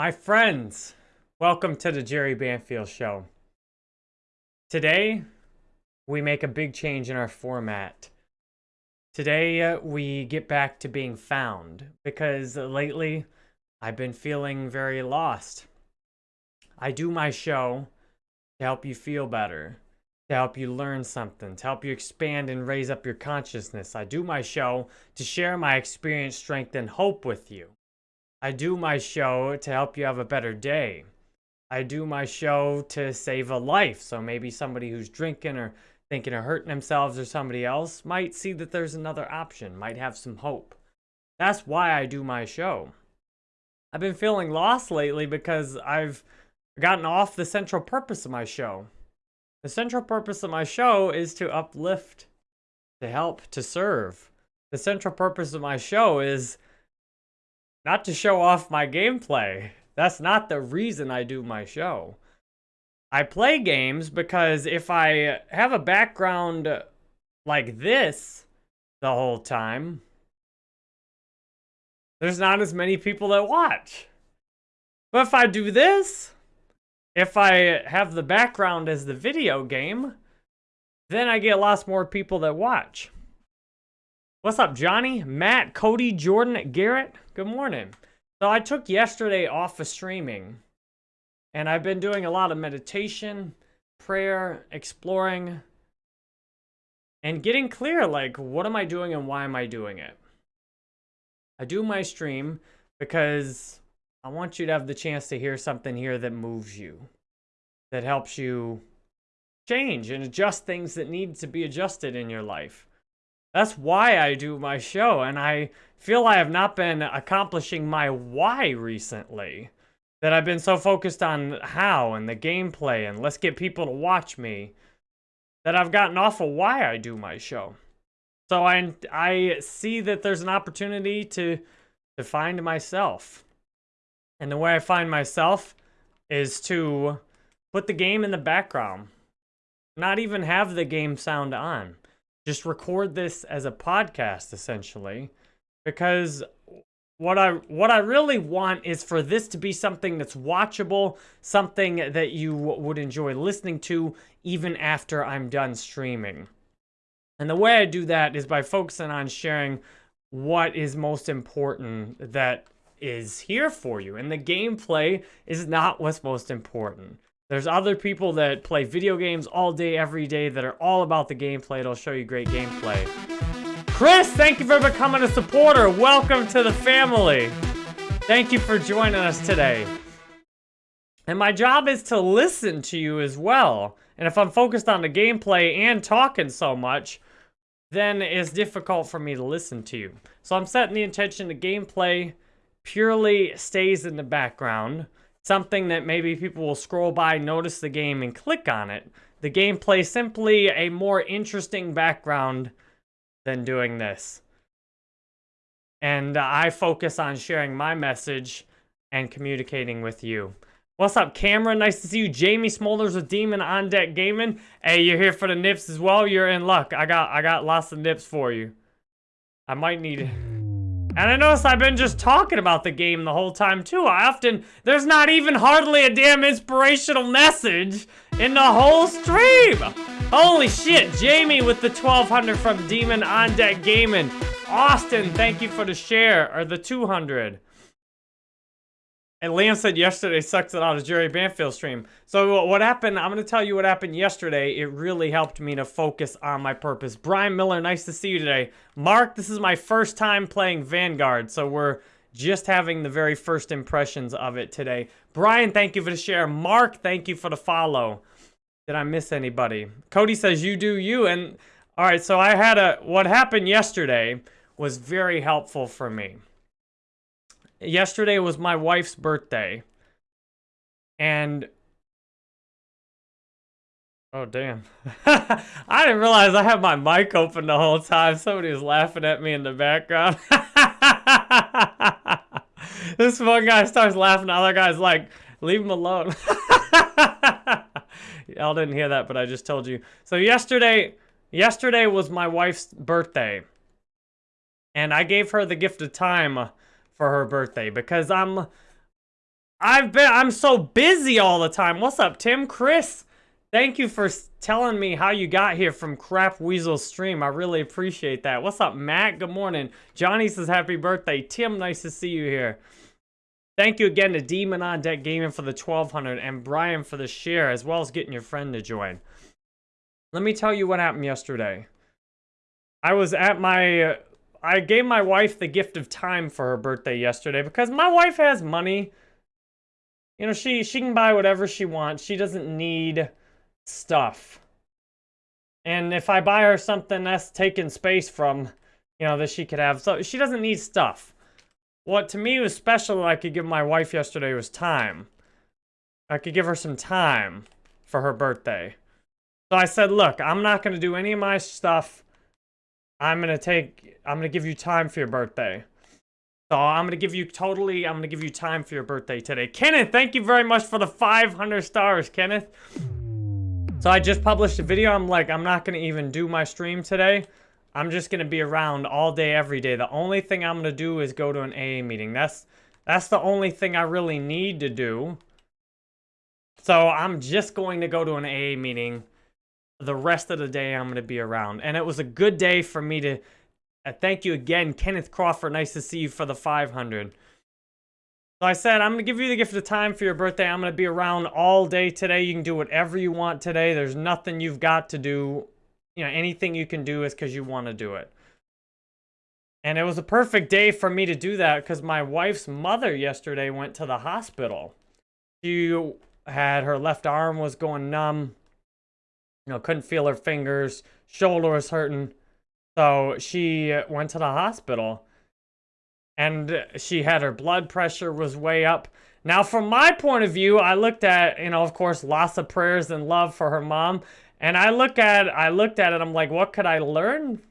My friends, welcome to the Jerry Banfield Show. Today, we make a big change in our format. Today, uh, we get back to being found because lately I've been feeling very lost. I do my show to help you feel better, to help you learn something, to help you expand and raise up your consciousness. I do my show to share my experience, strength, and hope with you. I do my show to help you have a better day. I do my show to save a life. So maybe somebody who's drinking or thinking of hurting themselves or somebody else might see that there's another option, might have some hope. That's why I do my show. I've been feeling lost lately because I've gotten off the central purpose of my show. The central purpose of my show is to uplift, to help, to serve. The central purpose of my show is not to show off my gameplay. That's not the reason I do my show. I play games because if I have a background like this the whole time, there's not as many people that watch. But if I do this, if I have the background as the video game, then I get lots more people that watch. What's up, Johnny, Matt, Cody, Jordan, Garrett? Good morning. So I took yesterday off of streaming, and I've been doing a lot of meditation, prayer, exploring, and getting clear, like, what am I doing and why am I doing it? I do my stream because I want you to have the chance to hear something here that moves you, that helps you change and adjust things that need to be adjusted in your life. That's why I do my show, and I feel I have not been accomplishing my why recently. That I've been so focused on how and the gameplay and let's get people to watch me that I've gotten off of why I do my show. So I I see that there's an opportunity to to find myself. And the way I find myself is to put the game in the background. Not even have the game sound on just record this as a podcast essentially because what I what I really want is for this to be something that's watchable, something that you would enjoy listening to even after I'm done streaming. And the way I do that is by focusing on sharing what is most important that is here for you. And the gameplay is not what's most important. There's other people that play video games all day, every day that are all about the gameplay. It'll show you great gameplay. Chris, thank you for becoming a supporter. Welcome to the family. Thank you for joining us today. And my job is to listen to you as well. And if I'm focused on the gameplay and talking so much, then it's difficult for me to listen to you. So I'm setting the intention the gameplay purely stays in the background something that maybe people will scroll by, notice the game, and click on it. The gameplay simply a more interesting background than doing this. And I focus on sharing my message and communicating with you. What's up, Cameron? Nice to see you. Jamie Smolders with Demon on Deck Gaming. Hey, you're here for the nips as well. You're in luck. I got I got lots of nips for you. I might need and I notice I've been just talking about the game the whole time too. I often, there's not even hardly a damn inspirational message in the whole stream. Holy shit, Jamie with the 1200 from Demon on Deck Gaming. Austin, thank you for the share, or the 200. And Liam said yesterday sucks it out of Jerry Banfield stream. So what happened, I'm going to tell you what happened yesterday. It really helped me to focus on my purpose. Brian Miller, nice to see you today. Mark, this is my first time playing Vanguard. So we're just having the very first impressions of it today. Brian, thank you for the share. Mark, thank you for the follow. Did I miss anybody? Cody says you do you. And all right, so I had a, what happened yesterday was very helpful for me yesterday was my wife's birthday. And Oh, damn. I didn't realize I had my mic open the whole time. Somebody laughing at me in the background. this one guy starts laughing. The other guy's like, leave him alone. Y'all didn't hear that, but I just told you. So yesterday, yesterday was my wife's birthday. And I gave her the gift of time for her birthday because I'm I've been, I'm so busy all the time. What's up, Tim? Chris, thank you for telling me how you got here from Crap Weasel stream. I really appreciate that. What's up, Matt? Good morning. Johnny says happy birthday. Tim, nice to see you here. Thank you again to Demon on Deck Gaming for the 1200 and Brian for the share, as well as getting your friend to join. Let me tell you what happened yesterday. I was at my... Uh, I gave my wife the gift of time for her birthday yesterday because my wife has money. You know, she, she can buy whatever she wants. She doesn't need stuff. And if I buy her something that's taking space from, you know, that she could have. So she doesn't need stuff. What to me was special that I could give my wife yesterday was time. I could give her some time for her birthday. So I said, look, I'm not going to do any of my stuff. I'm to take, I'm to give you time for your birthday. So I'm to give you totally, I'm to give you time for your birthday today. Kenneth, thank you very much for the 500 stars, Kenneth. So I just published a video. I'm like, I'm not to even do my stream today. I'm just to be around all day, every day. The only thing I'm to do is go to an AA meeting. That's, that's the only thing I really need to do. So I'm just going to go to an AA meeting. The rest of the day, I'm going to be around. And it was a good day for me to... Uh, thank you again, Kenneth Crawford. Nice to see you for the 500. So I said, I'm going to give you the gift of time for your birthday. I'm going to be around all day today. You can do whatever you want today. There's nothing you've got to do you know, anything you can do is because you want to do it. And it was a perfect day for me to do that because my wife's mother yesterday went to the hospital. She had her left arm was going numb. Know, couldn't feel her fingers. Shoulder was hurting. So she went to the hospital. And she had her blood pressure was way up. Now, from my point of view, I looked at, you know, of course, lots of prayers and love for her mom. And I look at I looked at it, I'm like, what could I learn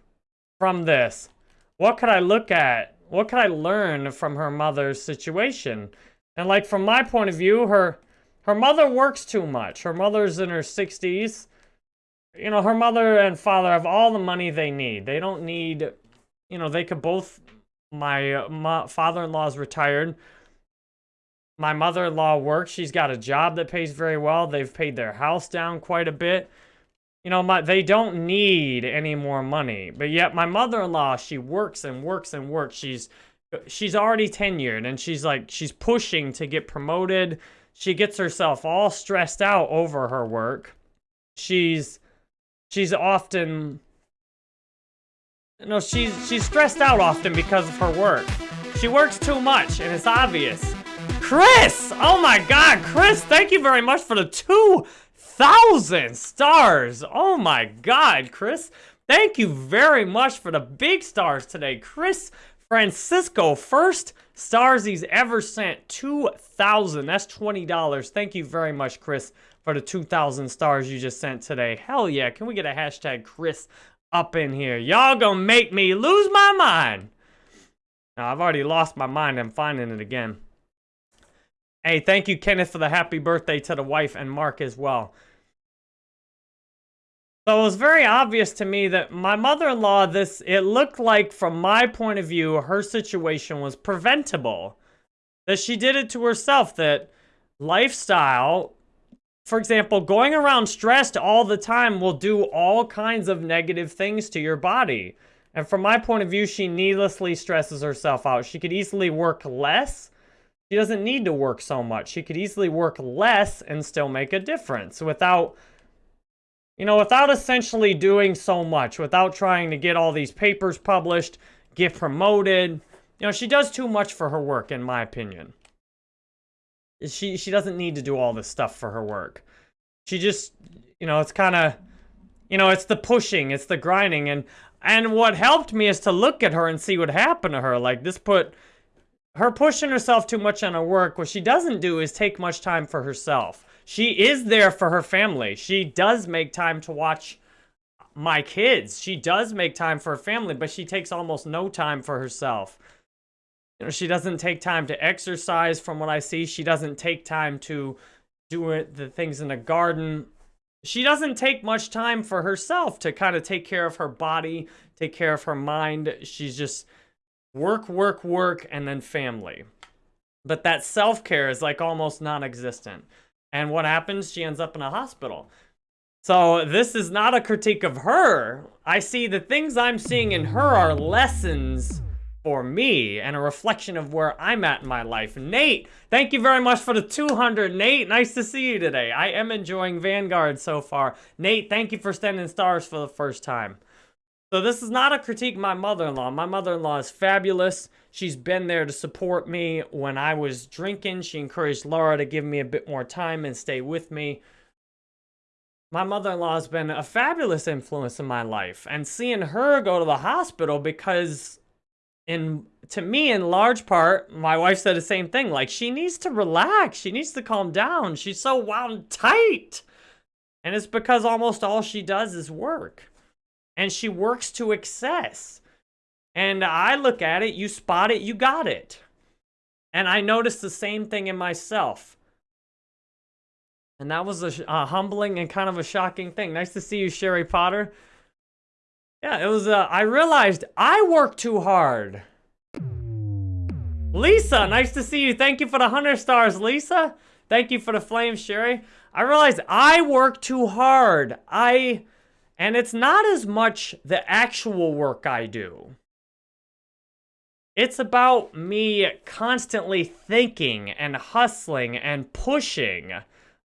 from this? What could I look at? What could I learn from her mother's situation? And like from my point of view, her her mother works too much. Her mother's in her 60s. You know, her mother and father have all the money they need. They don't need, you know, they could both, my, uh, my father-in-law's retired. My mother-in-law works. She's got a job that pays very well. They've paid their house down quite a bit you know, my they don't need any more money. But yet my mother-in-law, she works and works and works. She's she's already tenured and she's like she's pushing to get promoted. She gets herself all stressed out over her work. She's she's often no, she's she's stressed out often because of her work. She works too much and it's obvious. Chris! Oh my god, Chris, thank you very much for the two thousand stars. Oh my God, Chris. Thank you very much for the big stars today. Chris Francisco, first stars he's ever sent. 2,000. That's $20. Thank you very much, Chris, for the 2,000 stars you just sent today. Hell yeah. Can we get a hashtag Chris up in here? Y'all gonna make me lose my mind. Now, I've already lost my mind. I'm finding it again. Hey, thank you, Kenneth, for the happy birthday to the wife and Mark as well. So it was very obvious to me that my mother-in-law, this, it looked like from my point of view, her situation was preventable. That she did it to herself, that lifestyle, for example, going around stressed all the time will do all kinds of negative things to your body. And from my point of view, she needlessly stresses herself out. She could easily work less. She doesn't need to work so much. She could easily work less and still make a difference without you know, without essentially doing so much, without trying to get all these papers published, get promoted, you know, she does too much for her work, in my opinion. She, she doesn't need to do all this stuff for her work. She just, you know, it's kind of, you know, it's the pushing, it's the grinding, and, and what helped me is to look at her and see what happened to her. Like, this put, her pushing herself too much on her work, what she doesn't do is take much time for herself she is there for her family. She does make time to watch my kids. She does make time for her family, but she takes almost no time for herself. You know, she doesn't take time to exercise from what I see. She doesn't take time to do it, the things in the garden. She doesn't take much time for herself to kind of take care of her body, take care of her mind. She's just work, work, work, and then family. But that self-care is like almost non-existent. And what happens? She ends up in a hospital. So this is not a critique of her. I see the things I'm seeing in her are lessons for me and a reflection of where I'm at in my life. Nate, thank you very much for the 200. Nate, nice to see you today. I am enjoying Vanguard so far. Nate, thank you for standing stars for the first time. So this is not a critique my mother-in-law. My mother-in-law is fabulous. She's been there to support me when I was drinking. She encouraged Laura to give me a bit more time and stay with me. My mother-in-law has been a fabulous influence in my life. And seeing her go to the hospital because in to me in large part my wife said the same thing like she needs to relax. She needs to calm down. She's so wound tight. And it's because almost all she does is work. And she works to excess. And i look at it you spot it you got it. And i noticed the same thing in myself. And that was a, a humbling and kind of a shocking thing. Nice to see you sherry potter yeah, it was, uh, I realized I work too hard. Lisa, nice to see you. Thank you for the 100 stars, Lisa. Thank you for the flame, Sherry. I realized I work too hard. I, and it's not as much the actual work I do. It's about me constantly thinking and hustling and pushing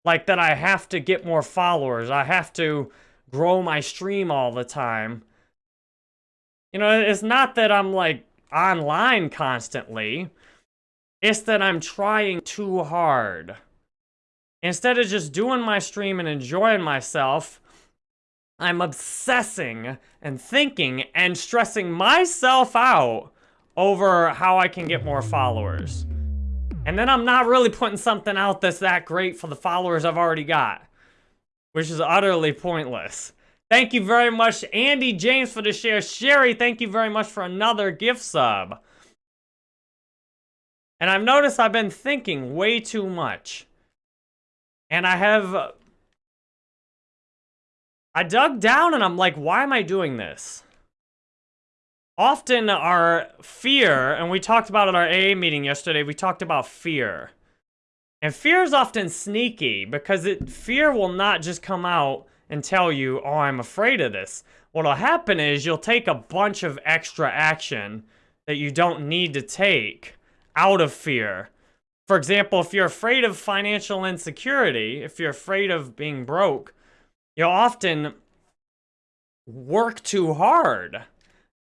like that I have to get more followers. I have to grow my stream all the time. You know, it's not that I'm like online constantly. It's that I'm trying too hard. Instead of just doing my stream and enjoying myself, I'm obsessing and thinking and stressing myself out over how I can get more followers. And then I'm not really putting something out that's that great for the followers I've already got, which is utterly pointless. Thank you very much, Andy James, for the share. Sherry, thank you very much for another gift sub. And I've noticed I've been thinking way too much. And I have... Uh, I dug down and I'm like, why am I doing this? Often our fear, and we talked about at our AA meeting yesterday, we talked about fear. And fear is often sneaky because it fear will not just come out and tell you, oh, I'm afraid of this. What'll happen is you'll take a bunch of extra action that you don't need to take out of fear. For example, if you're afraid of financial insecurity, if you're afraid of being broke, you'll often work too hard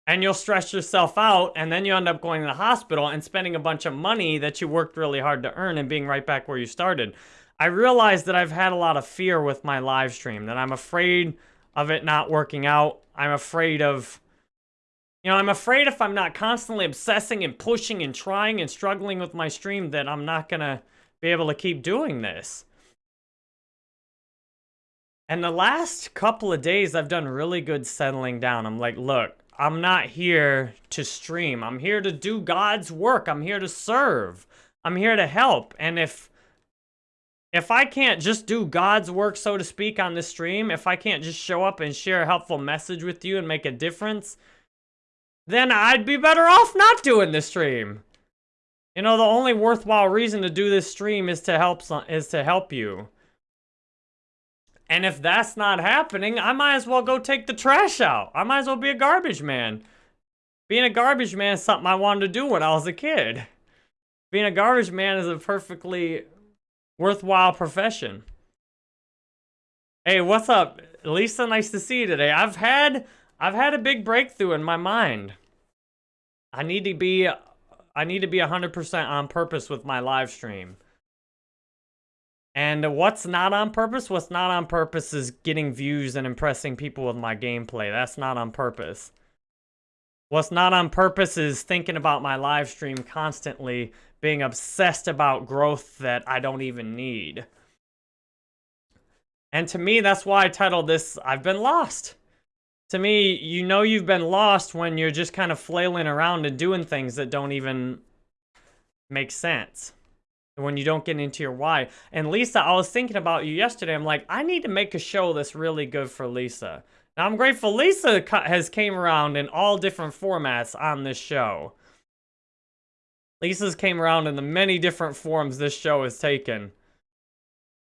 and you'll stress yourself out and then you end up going to the hospital and spending a bunch of money that you worked really hard to earn and being right back where you started. I realize that I've had a lot of fear with my live stream, that I'm afraid of it not working out. I'm afraid of, you know, I'm afraid if I'm not constantly obsessing and pushing and trying and struggling with my stream that I'm not going to be able to keep doing this. And the last couple of days, I've done really good settling down. I'm like, look, I'm not here to stream. I'm here to do God's work. I'm here to serve. I'm here to help. And if if I can't just do God's work, so to speak, on this stream, if I can't just show up and share a helpful message with you and make a difference, then I'd be better off not doing this stream. You know, the only worthwhile reason to do this stream is to help is to help you. And if that's not happening, I might as well go take the trash out. I might as well be a garbage man. Being a garbage man is something I wanted to do when I was a kid. Being a garbage man is a perfectly worthwhile profession. Hey, what's up? Lisa, nice to see you today. I've had I've had a big breakthrough in my mind. I need to be I need to be 100% on purpose with my live stream. And what's not on purpose? What's not on purpose is getting views and impressing people with my gameplay. That's not on purpose. What's not on purpose is thinking about my live stream constantly being obsessed about growth that I don't even need. And to me, that's why I titled this, I've Been Lost. To me, you know you've been lost when you're just kind of flailing around and doing things that don't even make sense. When you don't get into your why. And Lisa, I was thinking about you yesterday. I'm like, I need to make a show that's really good for Lisa. Now, I'm grateful Lisa has came around in all different formats on this show. Lisa's came around in the many different forms this show has taken.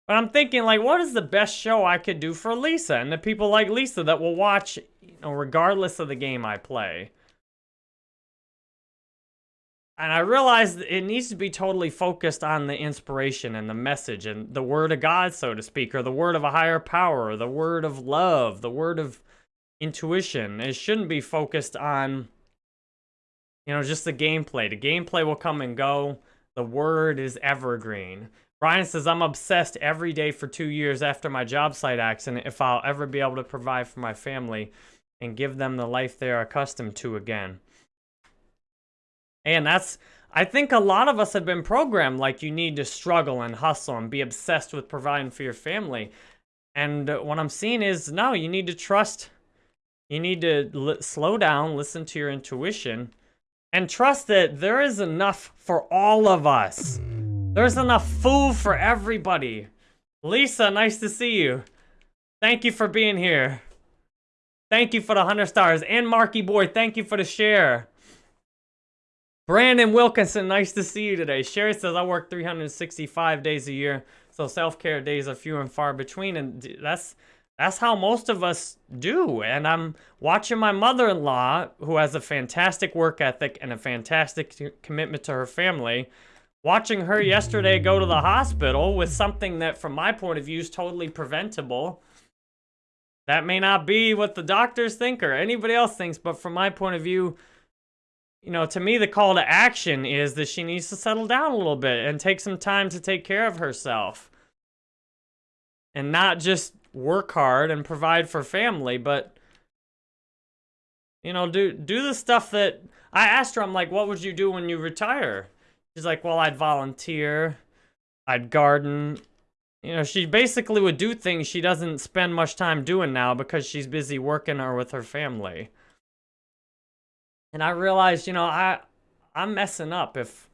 But I'm thinking, like, what is the best show I could do for Lisa and the people like Lisa that will watch, you know, regardless of the game I play? And I realized it needs to be totally focused on the inspiration and the message and the word of God, so to speak, or the word of a higher power, or the word of love, the word of intuition. It shouldn't be focused on, you know, just the gameplay. The gameplay will come and go. The word is evergreen. Brian says, I'm obsessed every day for two years after my job site accident if I'll ever be able to provide for my family and give them the life they are accustomed to again. And that's, I think a lot of us have been programmed like you need to struggle and hustle and be obsessed with providing for your family. And what I'm seeing is, no, you need to trust, you need to slow down, listen to your intuition, and trust that there is enough for all of us. There's enough food for everybody. Lisa, nice to see you. Thank you for being here. Thank you for the 100 stars. And Marky Boy, thank you for the share. Brandon Wilkinson, nice to see you today. Sherry says, I work 365 days a year, so self-care days are few and far between, and that's that's how most of us do. And I'm watching my mother-in-law, who has a fantastic work ethic and a fantastic commitment to her family, watching her yesterday go to the hospital with something that, from my point of view, is totally preventable. That may not be what the doctors think or anybody else thinks, but from my point of view, you know, to me, the call to action is that she needs to settle down a little bit and take some time to take care of herself. And not just work hard and provide for family, but, you know, do, do the stuff that... I asked her, I'm like, what would you do when you retire? She's like, well, I'd volunteer. I'd garden. You know, she basically would do things she doesn't spend much time doing now because she's busy working or with her family. And I realized, you know, I, I'm messing up. If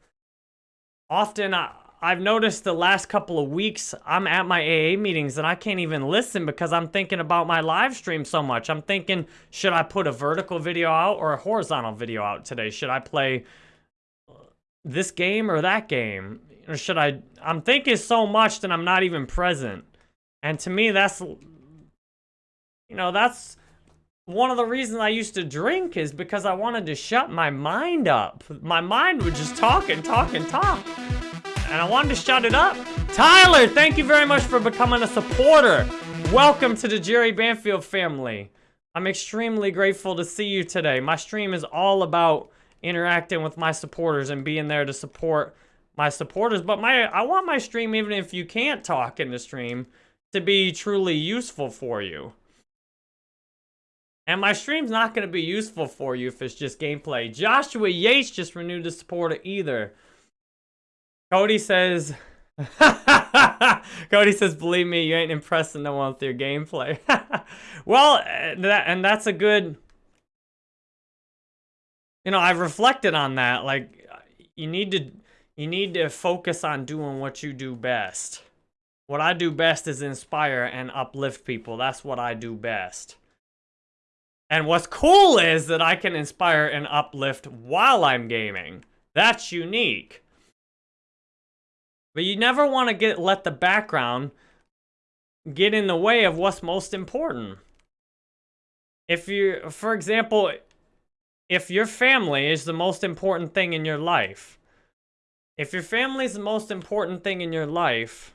often I, I've noticed the last couple of weeks, I'm at my AA meetings and I can't even listen because I'm thinking about my live stream so much. I'm thinking, should I put a vertical video out or a horizontal video out today? Should I play uh, this game or that game? Or should I, I'm thinking so much that I'm not even present. And to me, that's, you know, that's, one of the reasons I used to drink is because I wanted to shut my mind up. My mind would just talk and talk and talk. And I wanted to shut it up. Tyler, thank you very much for becoming a supporter. Welcome to the Jerry Banfield family. I'm extremely grateful to see you today. My stream is all about interacting with my supporters and being there to support my supporters. But my I want my stream, even if you can't talk in the stream, to be truly useful for you. And my stream's not going to be useful for you if it's just gameplay. Joshua Yates just renewed the support either. Cody says... Cody says, believe me, you ain't impressing no one with your gameplay. well, uh, that, and that's a good... You know, I've reflected on that. Like, you need to... You need to focus on doing what you do best. What I do best is inspire and uplift people. That's what I do best. And what's cool is that I can inspire and uplift while I'm gaming. That's unique. But you never want to get let the background get in the way of what's most important. If you, for example, if your family is the most important thing in your life, if your family is the most important thing in your life,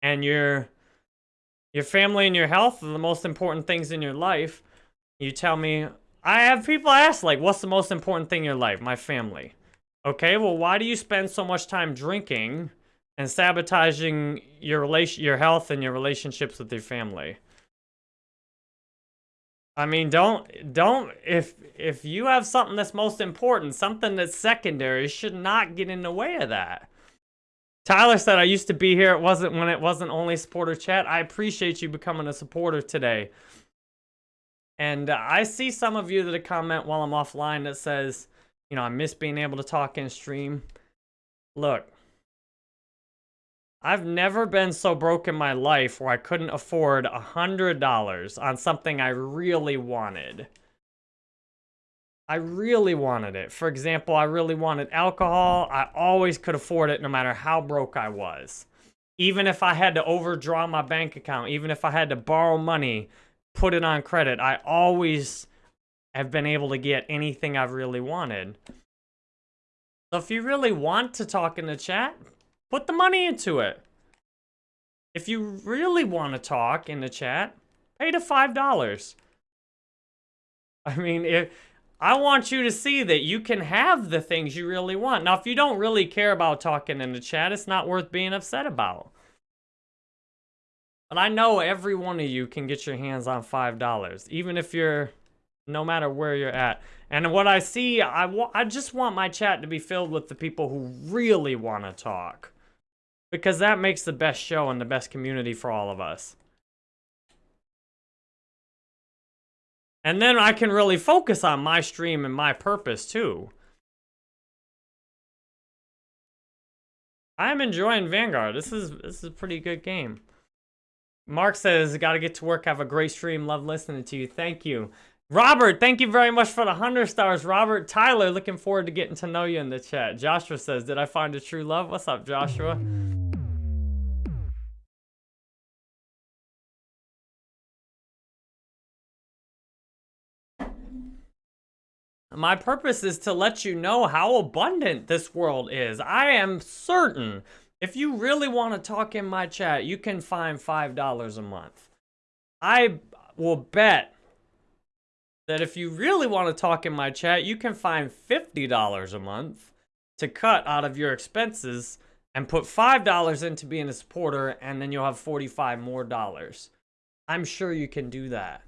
and your your family and your health are the most important things in your life, you tell me, I have people ask, like, what's the most important thing in your life? My family. Okay, well, why do you spend so much time drinking and sabotaging your relation, your health and your relationships with your family? I mean, don't, don't, if, if you have something that's most important, something that's secondary, should not get in the way of that. Tyler said, I used to be here. It wasn't when it wasn't only supporter chat. I appreciate you becoming a supporter today. And uh, I see some of you that comment while I'm offline that says, you know, I miss being able to talk in stream. Look, I've never been so broke in my life where I couldn't afford a $100 on something I really wanted. I really wanted it. For example, I really wanted alcohol. I always could afford it no matter how broke I was. Even if I had to overdraw my bank account, even if I had to borrow money, put it on credit, I always have been able to get anything I've really wanted. So if you really want to talk in the chat, put the money into it. If you really want to talk in the chat, pay the $5. I mean, if I want you to see that you can have the things you really want. Now, if you don't really care about talking in the chat, it's not worth being upset about. But I know every one of you can get your hands on $5, even if you're, no matter where you're at. And what I see, I, I just want my chat to be filled with the people who really want to talk. Because that makes the best show and the best community for all of us. And then I can really focus on my stream and my purpose too. I'm enjoying Vanguard. This is this is a pretty good game. Mark says, got to get to work. Have a great stream. Love listening to you. Thank you. Robert, thank you very much for the 100 stars. Robert, Tyler, looking forward to getting to know you in the chat. Joshua says, did I find a true love? What's up, Joshua? My purpose is to let you know how abundant this world is. I am certain if you really want to talk in my chat, you can find $5 a month. I will bet that if you really want to talk in my chat, you can find $50 a month to cut out of your expenses and put $5 into being a supporter, and then you'll have 45 more dollars. I'm sure you can do that.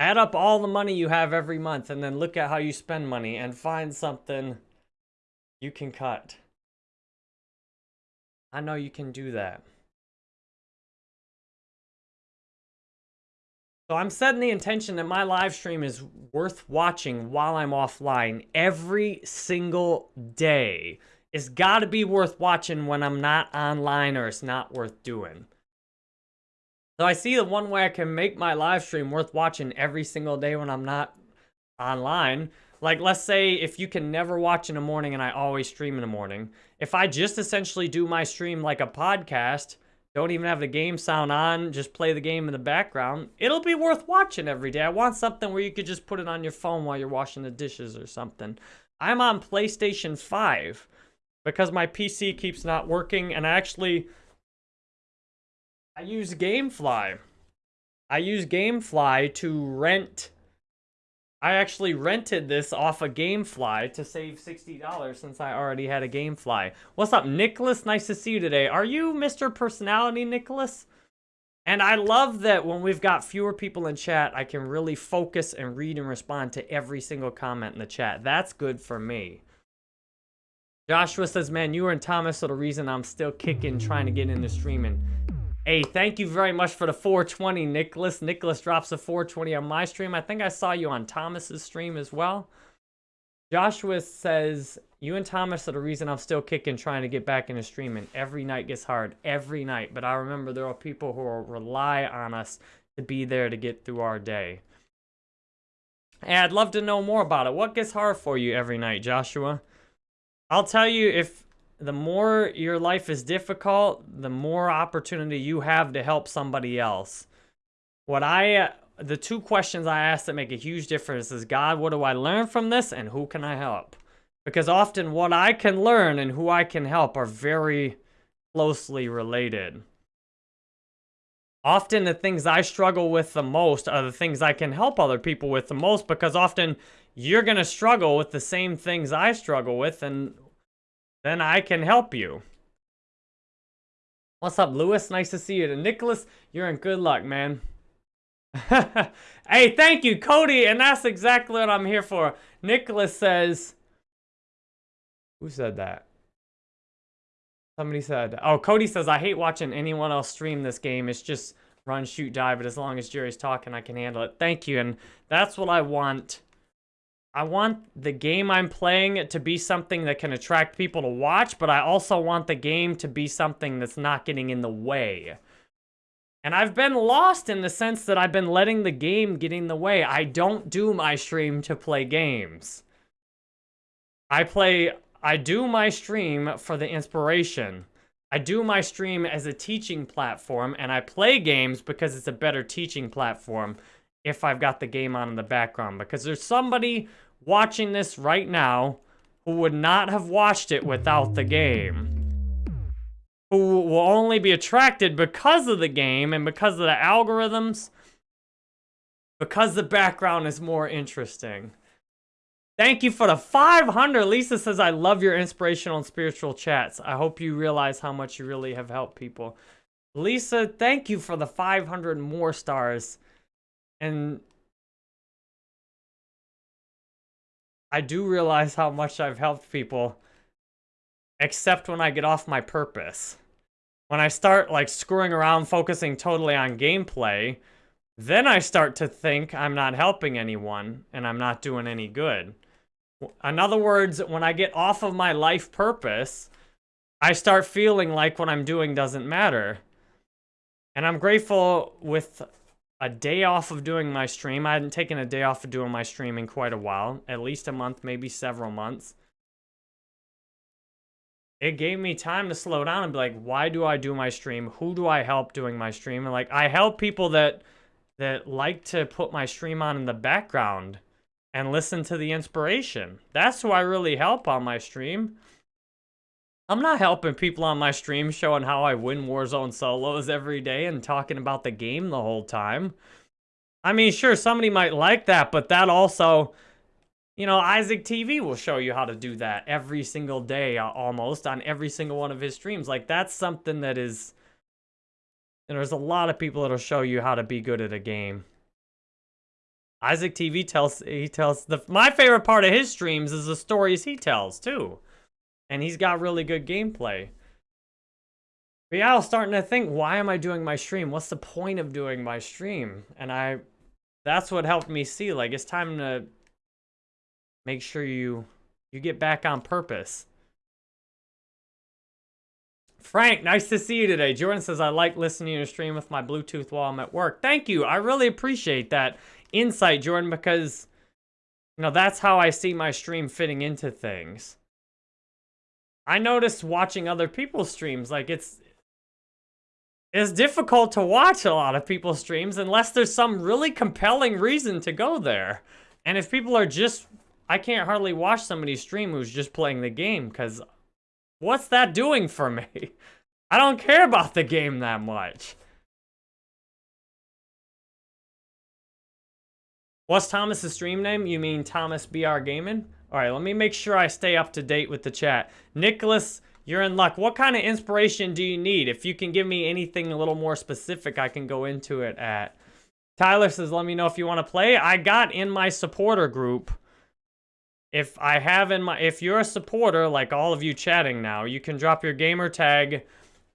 Add up all the money you have every month and then look at how you spend money and find something you can cut. I know you can do that. So I'm setting the intention that my live stream is worth watching while I'm offline every single day. It's got to be worth watching when I'm not online or it's not worth doing. So I see the one way I can make my live stream worth watching every single day when I'm not online like, let's say if you can never watch in the morning and I always stream in the morning, if I just essentially do my stream like a podcast, don't even have the game sound on, just play the game in the background, it'll be worth watching every day. I want something where you could just put it on your phone while you're washing the dishes or something. I'm on PlayStation 5 because my PC keeps not working and I actually I use Gamefly. I use Gamefly to rent I actually rented this off of Gamefly to save $60 since I already had a Gamefly. What's up, Nicholas? Nice to see you today. Are you Mr. Personality, Nicholas? And I love that when we've got fewer people in chat, I can really focus and read and respond to every single comment in the chat. That's good for me. Joshua says, man, you and Thomas are the reason I'm still kicking trying to get into streaming. Hey, thank you very much for the 420, Nicholas. Nicholas drops a 420 on my stream. I think I saw you on Thomas's stream as well. Joshua says, you and Thomas are the reason I'm still kicking trying to get back into streaming. Every night gets hard, every night. But I remember there are people who rely on us to be there to get through our day. And I'd love to know more about it. What gets hard for you every night, Joshua? I'll tell you if the more your life is difficult, the more opportunity you have to help somebody else. What I, the two questions I ask that make a huge difference is, God, what do I learn from this and who can I help? Because often what I can learn and who I can help are very closely related. Often the things I struggle with the most are the things I can help other people with the most because often you're going to struggle with the same things I struggle with and then I can help you. What's up, Lewis? Nice to see you. And Nicholas, you're in good luck, man. hey, thank you, Cody. And that's exactly what I'm here for. Nicholas says... Who said that? Somebody said... Oh, Cody says, I hate watching anyone else stream this game. It's just run, shoot, die. But as long as Jerry's talking, I can handle it. Thank you. And that's what I want I want the game I'm playing to be something that can attract people to watch, but I also want the game to be something that's not getting in the way. And I've been lost in the sense that I've been letting the game get in the way. I don't do my stream to play games. I play, I do my stream for the inspiration. I do my stream as a teaching platform, and I play games because it's a better teaching platform if I've got the game on in the background. Because there's somebody watching this right now who would not have watched it without the game who will only be attracted because of the game and because of the algorithms, because the background is more interesting. Thank you for the 500. Lisa says, I love your inspirational and spiritual chats. I hope you realize how much you really have helped people. Lisa, thank you for the 500 more stars. And I do realize how much I've helped people, except when I get off my purpose. When I start like screwing around, focusing totally on gameplay, then I start to think I'm not helping anyone and I'm not doing any good. In other words, when I get off of my life purpose, I start feeling like what I'm doing doesn't matter. And I'm grateful with a day off of doing my stream. I hadn't taken a day off of doing my stream in quite a while, at least a month, maybe several months it gave me time to slow down and be like, why do I do my stream? Who do I help doing my stream? And like, I help people that that like to put my stream on in the background and listen to the inspiration. That's who I really help on my stream. I'm not helping people on my stream showing how I win Warzone solos every day and talking about the game the whole time. I mean, sure, somebody might like that, but that also you know, Isaac TV will show you how to do that every single day, almost, on every single one of his streams. Like, that's something that is... And there's a lot of people that'll show you how to be good at a game. Isaac TV tells, he tells, the my favorite part of his streams is the stories he tells, too. And he's got really good gameplay. But yeah, I was starting to think, why am I doing my stream? What's the point of doing my stream? And I, that's what helped me see, like, it's time to make sure you you get back on purpose. Frank, nice to see you today. Jordan says, I like listening to stream with my Bluetooth while I'm at work. Thank you. I really appreciate that insight, Jordan, because, you know, that's how I see my stream fitting into things. I noticed watching other people's streams, like, it's, it's difficult to watch a lot of people's streams unless there's some really compelling reason to go there. And if people are just I can't hardly watch somebody stream who's just playing the game because what's that doing for me? I don't care about the game that much. What's Thomas's stream name? You mean Thomas BR Gaming? All right, let me make sure I stay up to date with the chat. Nicholas, you're in luck. What kind of inspiration do you need? If you can give me anything a little more specific, I can go into it at. Tyler says, let me know if you want to play. I got in my supporter group if I have in my, if you're a supporter, like all of you chatting now, you can drop your gamer tag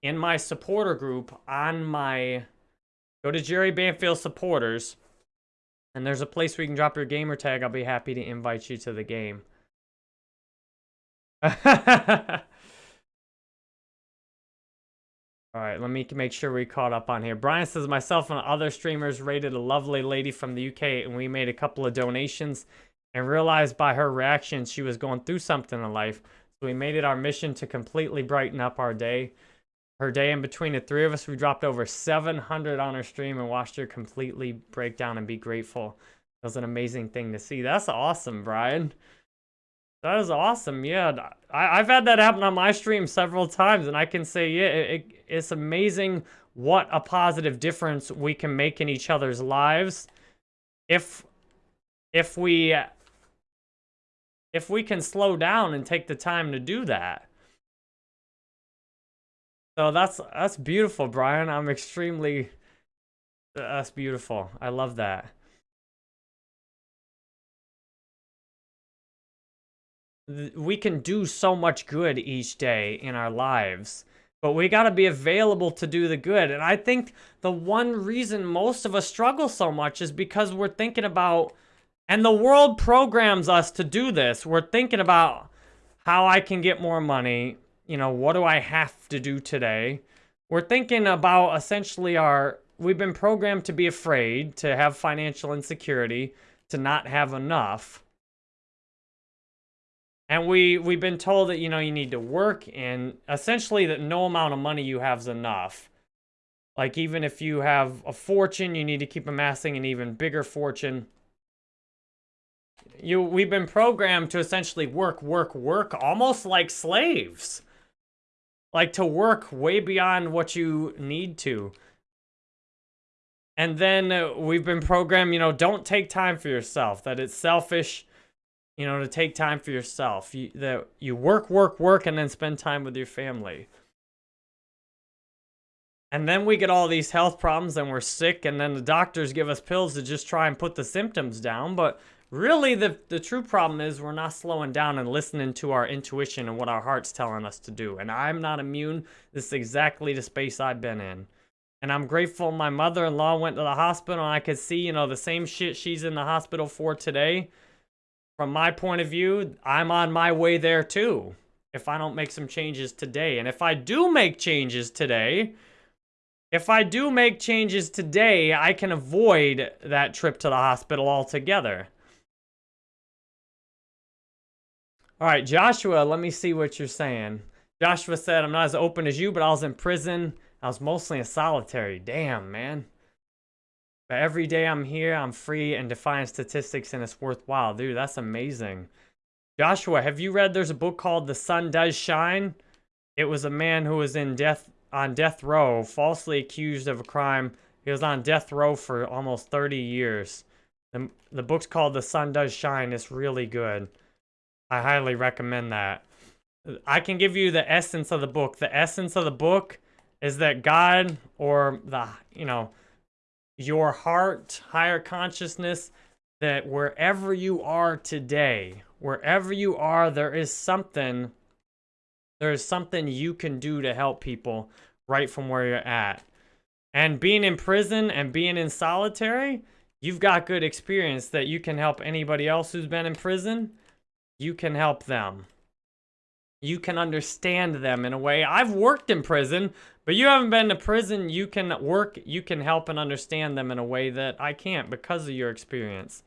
in my supporter group on my, go to Jerry Banfield supporters, and there's a place where you can drop your gamer tag. I'll be happy to invite you to the game. All right, let me make sure we caught up on here. Brian says, myself and other streamers rated a lovely lady from the UK, and we made a couple of donations and realized by her reaction she was going through something in life. So we made it our mission to completely brighten up our day. Her day in between the three of us, we dropped over 700 on her stream and watched her completely break down and be grateful. It was an amazing thing to see. That's awesome, Brian. That is awesome. Yeah, I, have had that happen on my stream several times, and I can say, yeah, it, it's amazing what a positive difference we can make in each other's lives if if we if we can slow down and take the time to do that. So that's that's beautiful, Brian. I'm extremely that's beautiful. I love that. We can do so much good each day in our lives, but we got to be available to do the good. And I think the one reason most of us struggle so much is because we're thinking about and the world programs us to do this. We're thinking about how I can get more money. You know, what do I have to do today? We're thinking about essentially our we've been programmed to be afraid, to have financial insecurity, to not have enough. And we we've been told that you know you need to work and essentially that no amount of money you have is enough. Like even if you have a fortune, you need to keep amassing an even bigger fortune. You we've been programmed to essentially work, work, work almost like slaves. Like to work way beyond what you need to. And then uh, we've been programmed, you know, don't take time for yourself, that it's selfish, you know, to take time for yourself. You, that you work, work, work, and then spend time with your family. And then we get all these health problems and we're sick, and then the doctors give us pills to just try and put the symptoms down. But really, the, the true problem is we're not slowing down and listening to our intuition and what our heart's telling us to do. And I'm not immune. This is exactly the space I've been in. And I'm grateful my mother-in-law went to the hospital and I could see, you know, the same shit she's in the hospital for today. From my point of view, I'm on my way there too. If I don't make some changes today. And if I do make changes today, if I do make changes today, I can avoid that trip to the hospital altogether. All right, Joshua, let me see what you're saying. Joshua said, I'm not as open as you, but I was in prison I was mostly in solitary. Damn, man. But every day I'm here, I'm free and defying statistics and it's worthwhile. Dude, that's amazing. Joshua, have you read there's a book called The Sun Does Shine? It was a man who was in death on death row, falsely accused of a crime. He was on death row for almost 30 years. The, the book's called The Sun Does Shine. It's really good. I highly recommend that. I can give you the essence of the book. The essence of the book is that God or the, you know, your heart, higher consciousness, that wherever you are today, wherever you are, there is something, there is something you can do to help people right from where you're at. And being in prison and being in solitary, you've got good experience that you can help anybody else who's been in prison. You can help them you can understand them in a way. I've worked in prison, but you haven't been to prison. You can work, you can help and understand them in a way that I can't because of your experience.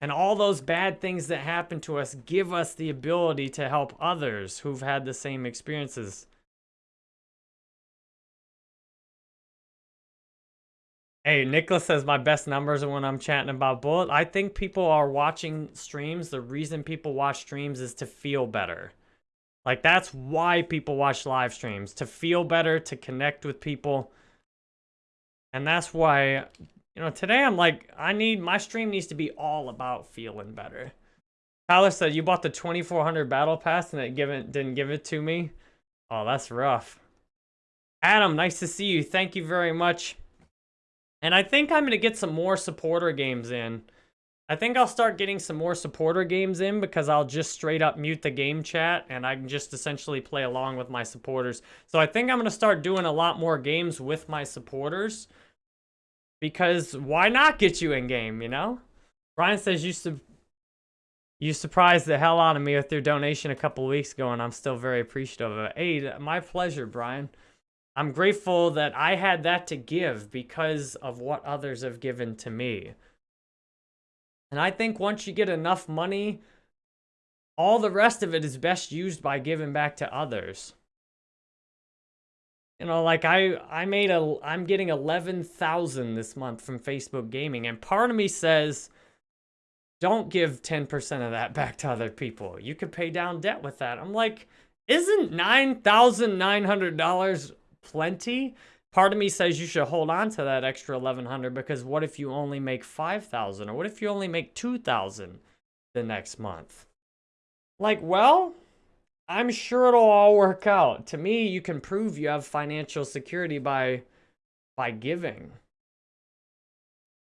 And all those bad things that happen to us give us the ability to help others who've had the same experiences. Hey, Nicholas says my best numbers are when I'm chatting about Bullet. I think people are watching streams. The reason people watch streams is to feel better. Like, that's why people watch live streams. To feel better, to connect with people. And that's why, you know, today I'm like, I need, my stream needs to be all about feeling better. Tyler said, you bought the 2400 battle pass and it given, didn't give it to me. Oh, that's rough. Adam, nice to see you. Thank you very much. And I think I'm going to get some more supporter games in. I think I'll start getting some more supporter games in because I'll just straight up mute the game chat and I can just essentially play along with my supporters. So I think I'm going to start doing a lot more games with my supporters because why not get you in game, you know? Brian says you su you surprised the hell out of me with your donation a couple weeks ago and I'm still very appreciative of it. Hey, my pleasure, Brian. I'm grateful that I had that to give because of what others have given to me. And I think once you get enough money, all the rest of it is best used by giving back to others. You know, like I, I made a, I'm getting 11,000 this month from Facebook Gaming. And part of me says, don't give 10% of that back to other people. You could pay down debt with that. I'm like, isn't $9,900 plenty? Part of me says you should hold on to that extra 1100 because what if you only make 5000 or what if you only make 2000 the next month? Like, well, I'm sure it'll all work out. To me, you can prove you have financial security by by giving.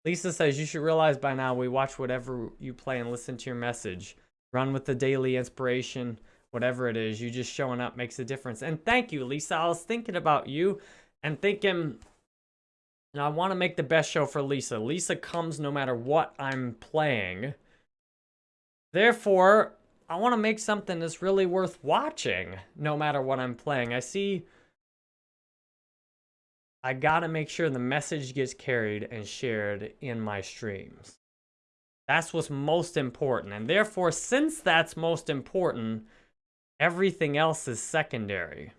Lisa says you should realize by now we watch whatever you play and listen to your message. Run with the daily inspiration, whatever it is. You just showing up makes a difference. And thank you, Lisa. I was thinking about you and thinking, you know, I want to make the best show for Lisa. Lisa comes no matter what I'm playing. Therefore, I want to make something that's really worth watching no matter what I'm playing. I see I gotta make sure the message gets carried and shared in my streams. That's what's most important. And therefore, since that's most important, everything else is secondary.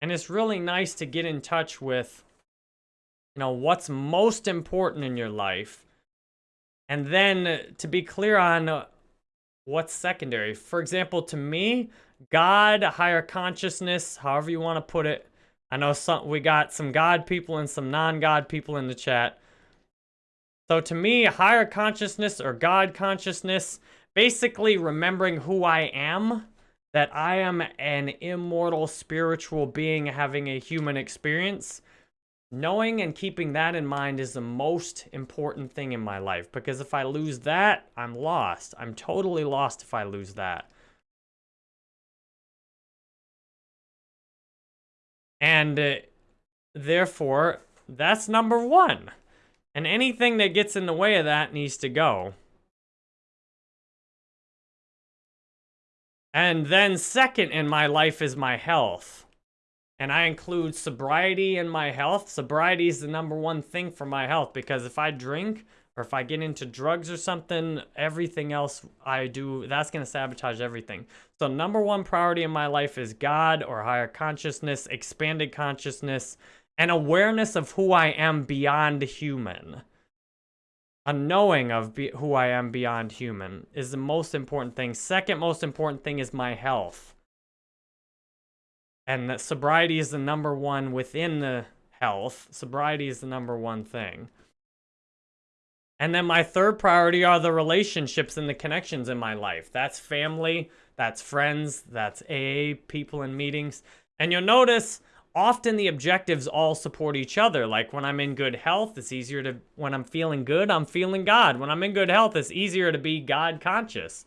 And it's really nice to get in touch with, you know, what's most important in your life. And then to be clear on what's secondary. For example, to me, God, higher consciousness, however you want to put it. I know some we got some God people and some non-God people in the chat. So to me, higher consciousness or God consciousness, basically remembering who I am, that I am an immortal spiritual being having a human experience. Knowing and keeping that in mind is the most important thing in my life because if I lose that, I'm lost. I'm totally lost if I lose that. And uh, therefore, that's number one. And anything that gets in the way of that needs to go. And then second in my life is my health. And I include sobriety in my health. Sobriety is the number one thing for my health because if I drink or if I get into drugs or something, everything else I do, that's going to sabotage everything. So number one priority in my life is God or higher consciousness, expanded consciousness, and awareness of who I am beyond human. A knowing of who I am beyond human is the most important thing. Second most important thing is my health. And that sobriety is the number one within the health. Sobriety is the number one thing. And then my third priority are the relationships and the connections in my life. That's family, that's friends, that's AA people in meetings. And you'll notice often the objectives all support each other. Like when I'm in good health, it's easier to, when I'm feeling good, I'm feeling God. When I'm in good health, it's easier to be God conscious.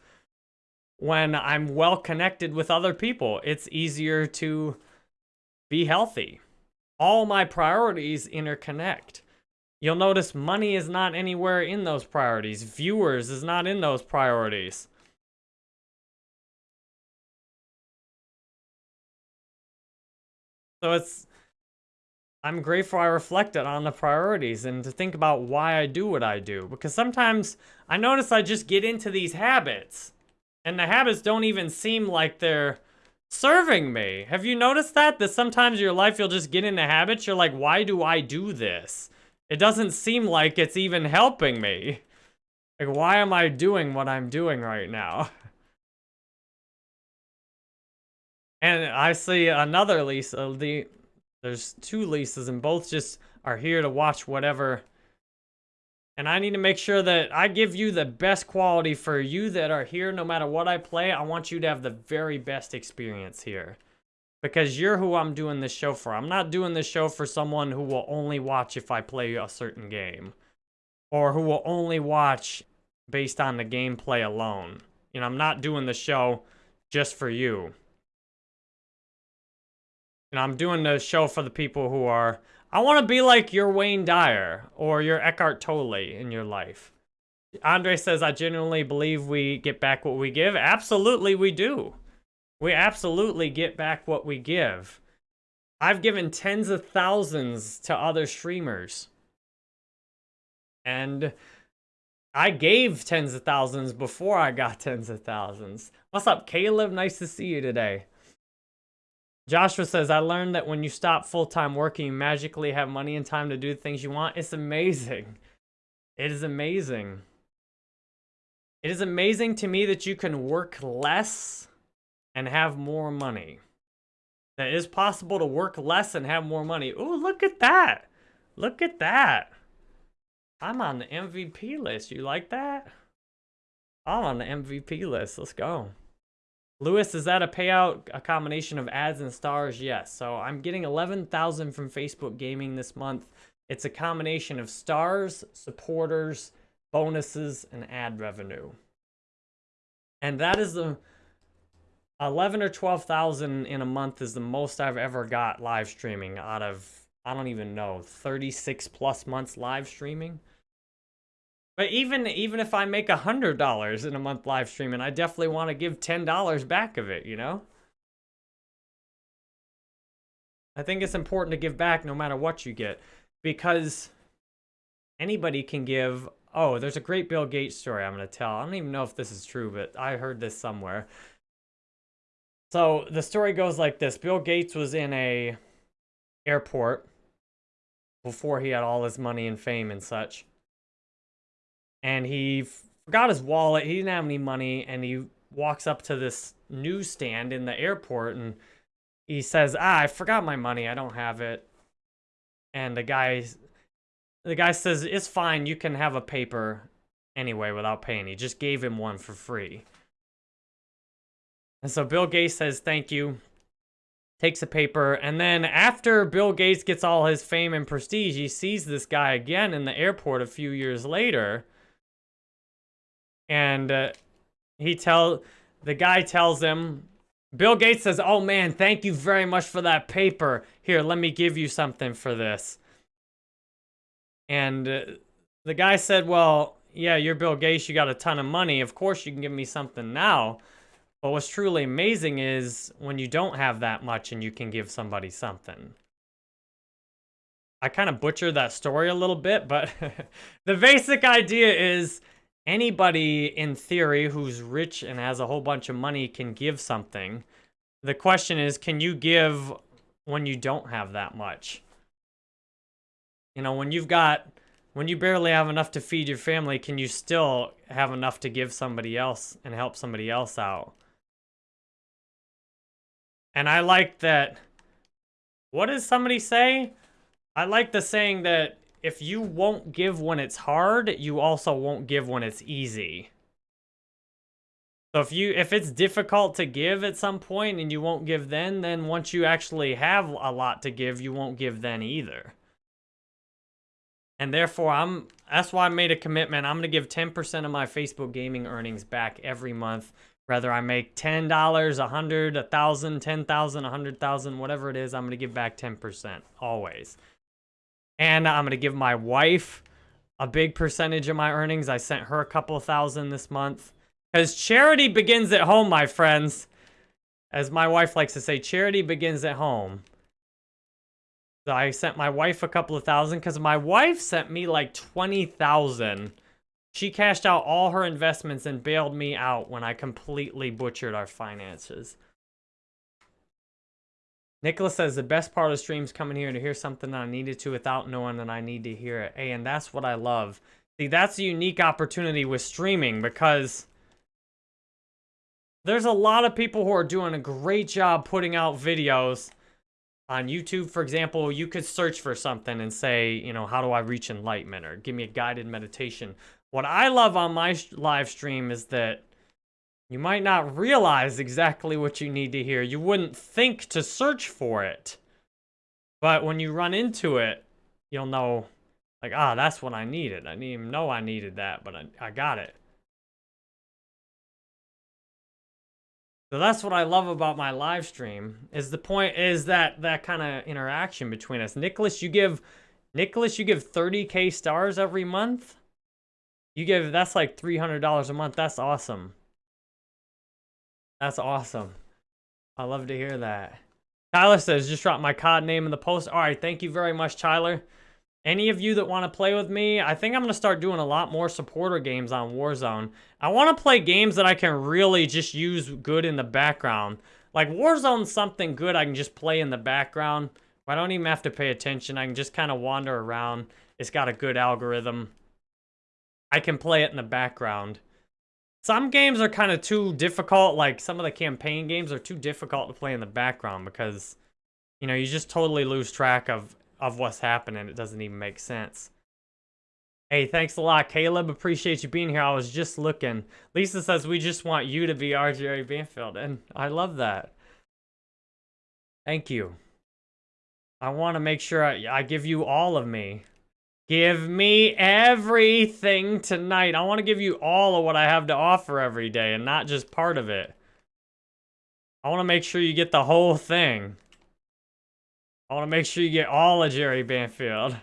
When I'm well connected with other people, it's easier to be healthy. All my priorities interconnect. You'll notice money is not anywhere in those priorities. Viewers is not in those priorities. So it's, I'm grateful I reflected on the priorities and to think about why I do what I do. Because sometimes I notice I just get into these habits and the habits don't even seem like they're serving me. Have you noticed that? That sometimes in your life you'll just get into habits. You're like, why do I do this? It doesn't seem like it's even helping me. Like, why am I doing what I'm doing right now? And I see another Lisa. Uh, the There's two Lisas, and both just are here to watch whatever. And I need to make sure that I give you the best quality for you that are here. No matter what I play, I want you to have the very best experience here because you're who I'm doing this show for. I'm not doing this show for someone who will only watch if I play a certain game or who will only watch based on the gameplay alone. You know, I'm not doing the show just for you. I'm doing the show for the people who are, I want to be like your Wayne Dyer or your Eckhart Tolle in your life. Andre says, I genuinely believe we get back what we give. Absolutely, we do we absolutely get back what we give. I've given tens of thousands to other streamers. And I gave tens of thousands before I got tens of thousands. What's up, Caleb? Nice to see you today. Joshua says, I learned that when you stop full-time working, you magically have money and time to do the things you want. It's amazing. It is amazing. It is amazing to me that you can work less and have more money. That it is possible to work less and have more money. Oh, look at that. Look at that. I'm on the MVP list. You like that? I'm on the MVP list. Let's go. Lewis, is that a payout, a combination of ads and stars? Yes. So I'm getting 11,000 from Facebook Gaming this month. It's a combination of stars, supporters, bonuses, and ad revenue. And that is the 11 or 12,000 in a month is the most I've ever got live streaming out of, I don't even know, 36 plus months live streaming. But even even if I make a $100 in a month live streaming, I definitely want to give $10 back of it, you know? I think it's important to give back no matter what you get because anybody can give. Oh, there's a great Bill Gates story I'm going to tell. I don't even know if this is true, but I heard this somewhere. So the story goes like this. Bill Gates was in a airport before he had all his money and fame and such. And he forgot his wallet. He didn't have any money. And he walks up to this newsstand in the airport and he says, ah, I forgot my money. I don't have it. And the guy, the guy says, it's fine. You can have a paper anyway without paying. He just gave him one for free. And so Bill Gates says, thank you, takes a paper. And then after Bill Gates gets all his fame and prestige, he sees this guy again in the airport a few years later. And uh, he tell the guy tells him, Bill Gates says, oh man, thank you very much for that paper. Here, let me give you something for this. And uh, the guy said, well, yeah, you're Bill Gates, you got a ton of money. Of course you can give me something now. But what's truly amazing is when you don't have that much and you can give somebody something. I kind of butchered that story a little bit, but the basic idea is anybody in theory who's rich and has a whole bunch of money can give something. The question is, can you give when you don't have that much? You know, when you've got, when you barely have enough to feed your family, can you still have enough to give somebody else and help somebody else out? And I like that, what does somebody say? I like the saying that if you won't give when it's hard, you also won't give when it's easy. So if you if it's difficult to give at some point and you won't give then, then once you actually have a lot to give, you won't give then either. And therefore, I'm that's why I made a commitment. I'm going to give 10% of my Facebook gaming earnings back every month. Whether I make $10, $100, $1,000, $10,000, 100,000, whatever it is, I'm going to give back 10% always. And I'm going to give my wife a big percentage of my earnings. I sent her a couple thousand this month. Because charity begins at home, my friends. As my wife likes to say, charity begins at home. So I sent my wife a couple of thousand because my wife sent me like 20,000. She cashed out all her investments and bailed me out when I completely butchered our finances. Nicholas says the best part of the stream is coming here to hear something that I needed to without knowing that I need to hear it. Hey, and that's what I love. See, that's a unique opportunity with streaming because there's a lot of people who are doing a great job putting out videos on YouTube, for example, you could search for something and say, you know, how do I reach enlightenment or give me a guided meditation. What I love on my live stream is that you might not realize exactly what you need to hear. You wouldn't think to search for it. But when you run into it, you'll know, like, ah, that's what I needed. I didn't even know I needed that, but I, I got it. So that's what I love about my live stream. Is the point is that that kind of interaction between us. Nicholas, you give Nicholas, you give 30k stars every month. You give that's like $300 a month. That's awesome. That's awesome. I love to hear that. Tyler says, just drop my COD name in the post. All right, thank you very much, Tyler. Any of you that want to play with me, I think I'm going to start doing a lot more supporter games on Warzone. I want to play games that I can really just use good in the background. Like Warzone's something good I can just play in the background. I don't even have to pay attention. I can just kind of wander around. It's got a good algorithm. I can play it in the background. Some games are kind of too difficult, like some of the campaign games are too difficult to play in the background because, you know, you just totally lose track of, of what's happening. It doesn't even make sense. Hey, thanks a lot, Caleb. Appreciate you being here. I was just looking. Lisa says, we just want you to be our Jerry Banfield, and I love that. Thank you. I want to make sure I, I give you all of me. Give me everything tonight. I want to give you all of what I have to offer every day and not just part of it. I want to make sure you get the whole thing. I want to make sure you get all of Jerry Banfield.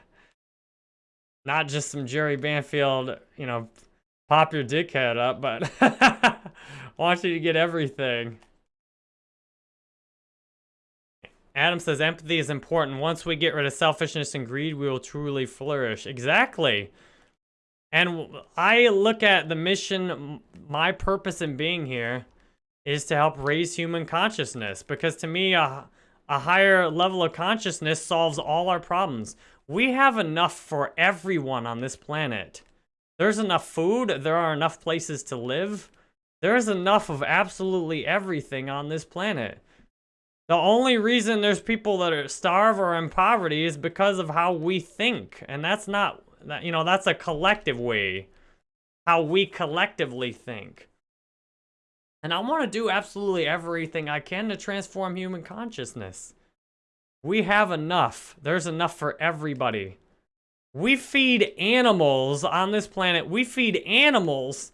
Not just some Jerry Banfield, you know, pop your dickhead up, but I want you to get everything. Adam says empathy is important. Once we get rid of selfishness and greed, we will truly flourish. Exactly. And I look at the mission, my purpose in being here is to help raise human consciousness. Because to me, a, a higher level of consciousness solves all our problems. We have enough for everyone on this planet. There's enough food. There are enough places to live. There's enough of absolutely everything on this planet. The only reason there's people that are starve or in poverty is because of how we think. And that's not, you know, that's a collective way. How we collectively think. And I want to do absolutely everything I can to transform human consciousness. We have enough. There's enough for everybody. We feed animals on this planet. We feed animals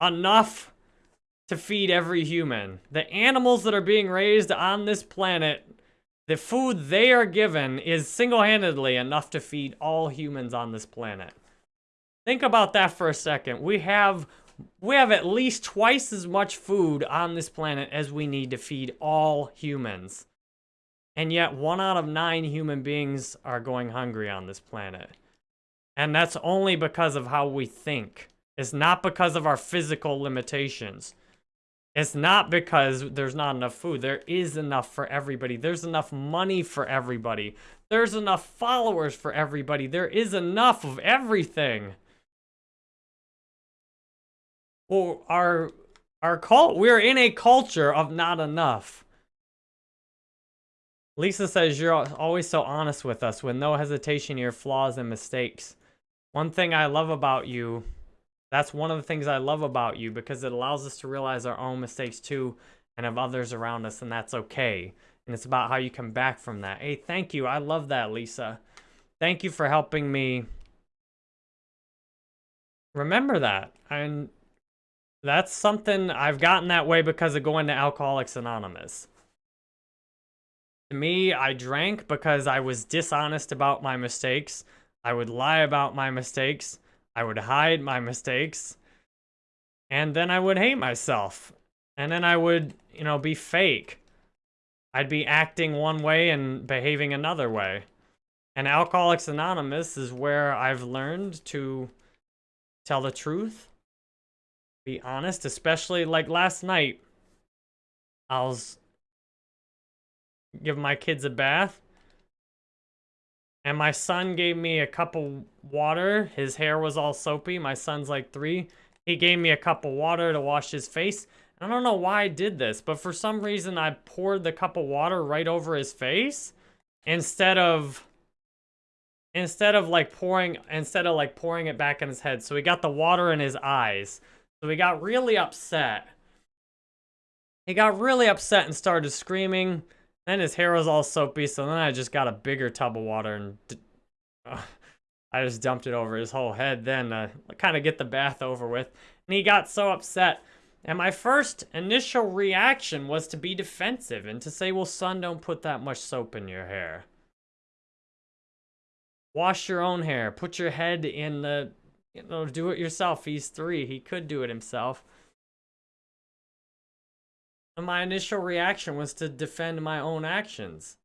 enough to feed every human. The animals that are being raised on this planet, the food they are given is single-handedly enough to feed all humans on this planet. Think about that for a second. We have we have at least twice as much food on this planet as we need to feed all humans. And yet one out of nine human beings are going hungry on this planet. And that's only because of how we think. It's not because of our physical limitations. It's not because there's not enough food. There is enough for everybody. There's enough money for everybody. There's enough followers for everybody. There is enough of everything. Well, our our cult we're in a culture of not enough. Lisa says you're always so honest with us with no hesitation your flaws and mistakes. One thing I love about you that's one of the things I love about you because it allows us to realize our own mistakes too and of others around us, and that's okay. And it's about how you come back from that. Hey, thank you. I love that, Lisa. Thank you for helping me remember that. And that's something I've gotten that way because of going to Alcoholics Anonymous. To me, I drank because I was dishonest about my mistakes. I would lie about my mistakes. I would hide my mistakes. And then I would hate myself. And then I would, you know, be fake. I'd be acting one way and behaving another way. And Alcoholics Anonymous is where I've learned to tell the truth, be honest, especially like last night. I was giving my kids a bath and my son gave me a cup of water. His hair was all soapy. My son's like three. He gave me a cup of water to wash his face. I don't know why I did this, but for some reason I poured the cup of water right over his face instead of instead of like pouring instead of like pouring it back in his head. So he got the water in his eyes. So he got really upset. He got really upset and started screaming. Then his hair was all soapy, so then I just got a bigger tub of water and uh, I just dumped it over his whole head then to kind of get the bath over with. And he got so upset. And my first initial reaction was to be defensive and to say, well, son, don't put that much soap in your hair. Wash your own hair. Put your head in the, you know, do it yourself. He's three. He could do it himself. And my initial reaction was to defend my own actions.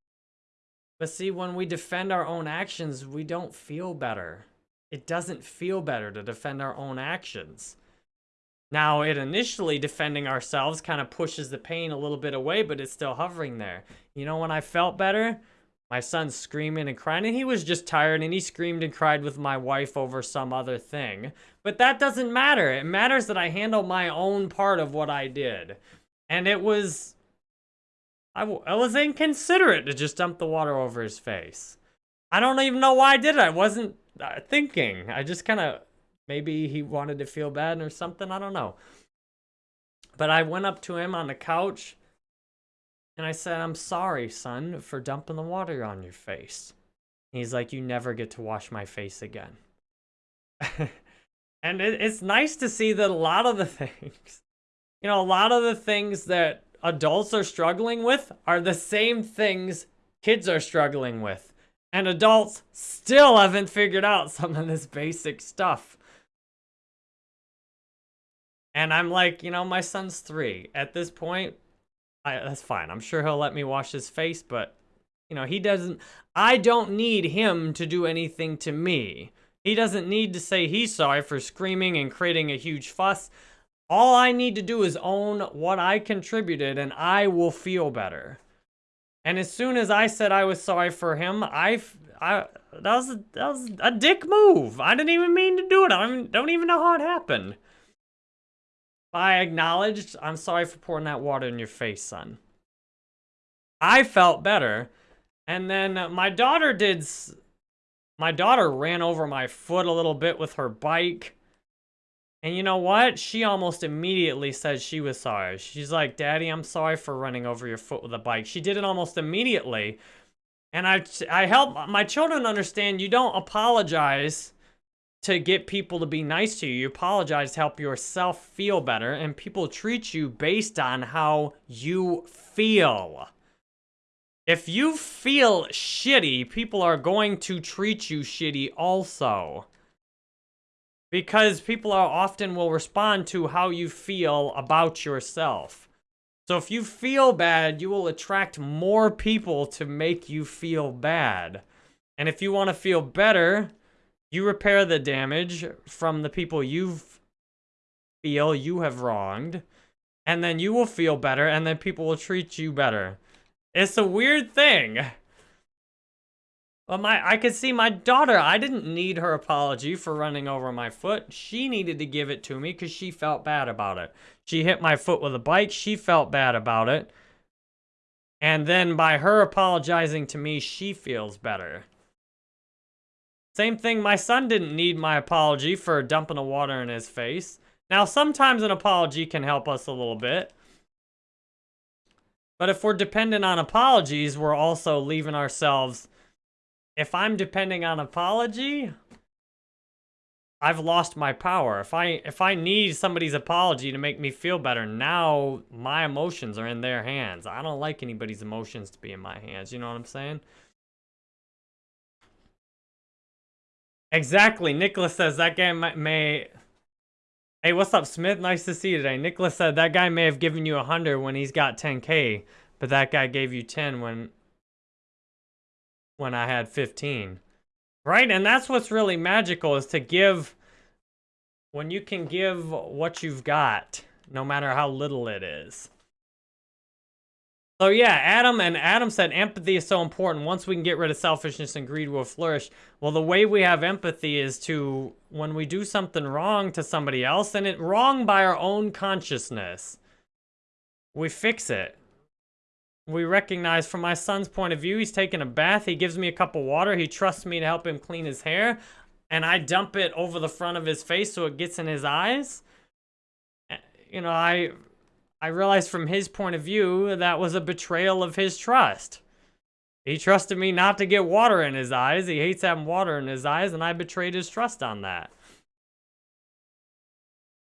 But see, when we defend our own actions, we don't feel better. It doesn't feel better to defend our own actions. Now, it initially defending ourselves kind of pushes the pain a little bit away, but it's still hovering there. You know when I felt better? My son's screaming and crying, and he was just tired, and he screamed and cried with my wife over some other thing. But that doesn't matter. It matters that I handle my own part of what I did. And it was... I, was inconsiderate to just dump the water over his face. I don't even know why I did it. I wasn't uh, thinking. I just kind of... Maybe he wanted to feel bad or something. I don't know. But I went up to him on the couch. And I said, I'm sorry, son, for dumping the water on your face. he's like, you never get to wash my face again. and it, it's nice to see that a lot of the things you know, a lot of the things that adults are struggling with are the same things kids are struggling with. And adults still haven't figured out some of this basic stuff. And I'm like, you know, my son's three. At this point, I, that's fine. I'm sure he'll let me wash his face, but you know, he doesn't, I don't need him to do anything to me. He doesn't need to say he's sorry for screaming and creating a huge fuss. All I need to do is own what I contributed and I will feel better. And as soon as I said I was sorry for him, I, I that was a, that was a dick move. I didn't even mean to do it. I don't even know how it happened. I acknowledged, I'm sorry for pouring that water in your face, son. I felt better. And then my daughter did, my daughter ran over my foot a little bit with her bike. And you know what? She almost immediately said she was sorry. She's like, Daddy, I'm sorry for running over your foot with a bike. She did it almost immediately. And I, I help my children understand you don't apologize to get people to be nice to you. You apologize to help yourself feel better. And people treat you based on how you feel. If you feel shitty, people are going to treat you shitty also. Because people are often will respond to how you feel about yourself. So if you feel bad, you will attract more people to make you feel bad. And if you want to feel better, you repair the damage from the people you feel you have wronged. And then you will feel better, and then people will treat you better. It's a weird thing. Well, my I could see my daughter. I didn't need her apology for running over my foot. She needed to give it to me because she felt bad about it. She hit my foot with a bike. She felt bad about it. And then by her apologizing to me, she feels better. Same thing, my son didn't need my apology for dumping the water in his face. Now, sometimes an apology can help us a little bit. But if we're dependent on apologies, we're also leaving ourselves if I'm depending on apology, I've lost my power. If I if I need somebody's apology to make me feel better, now my emotions are in their hands. I don't like anybody's emotions to be in my hands. You know what I'm saying? Exactly. Nicholas says that guy may... Hey, what's up, Smith? Nice to see you today. Nicholas said that guy may have given you a 100 when he's got 10k, but that guy gave you 10 when when I had 15. Right? And that's what's really magical is to give, when you can give what you've got, no matter how little it is. So yeah, Adam and Adam said empathy is so important. Once we can get rid of selfishness and greed, will flourish. Well, the way we have empathy is to, when we do something wrong to somebody else, and it wrong by our own consciousness, we fix it we recognize from my son's point of view, he's taking a bath, he gives me a cup of water, he trusts me to help him clean his hair, and I dump it over the front of his face so it gets in his eyes. Eh, you know, I I realized from his point of view that was a betrayal of his trust. He trusted me not to get water in his eyes. He hates having water in his eyes, and I betrayed his trust on that.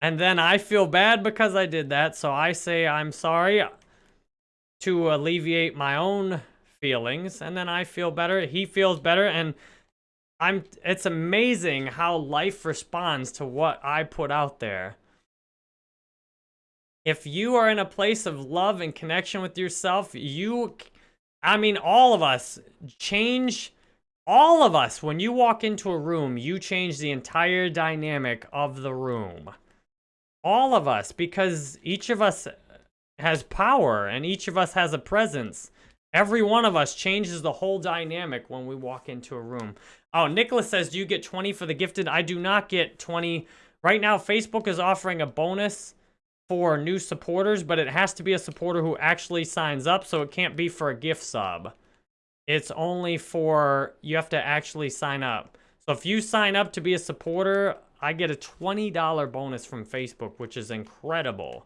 And then I feel bad because I did that, so I say I'm sorry to alleviate my own feelings and then I feel better, he feels better and I'm it's amazing how life responds to what I put out there. If you are in a place of love and connection with yourself, you I mean all of us change all of us when you walk into a room, you change the entire dynamic of the room. All of us because each of us has power and each of us has a presence. Every one of us changes the whole dynamic when we walk into a room. Oh, Nicholas says, do you get 20 for the gifted? I do not get 20. Right now, Facebook is offering a bonus for new supporters, but it has to be a supporter who actually signs up, so it can't be for a gift sub. It's only for, you have to actually sign up. So if you sign up to be a supporter, I get a $20 bonus from Facebook, which is incredible.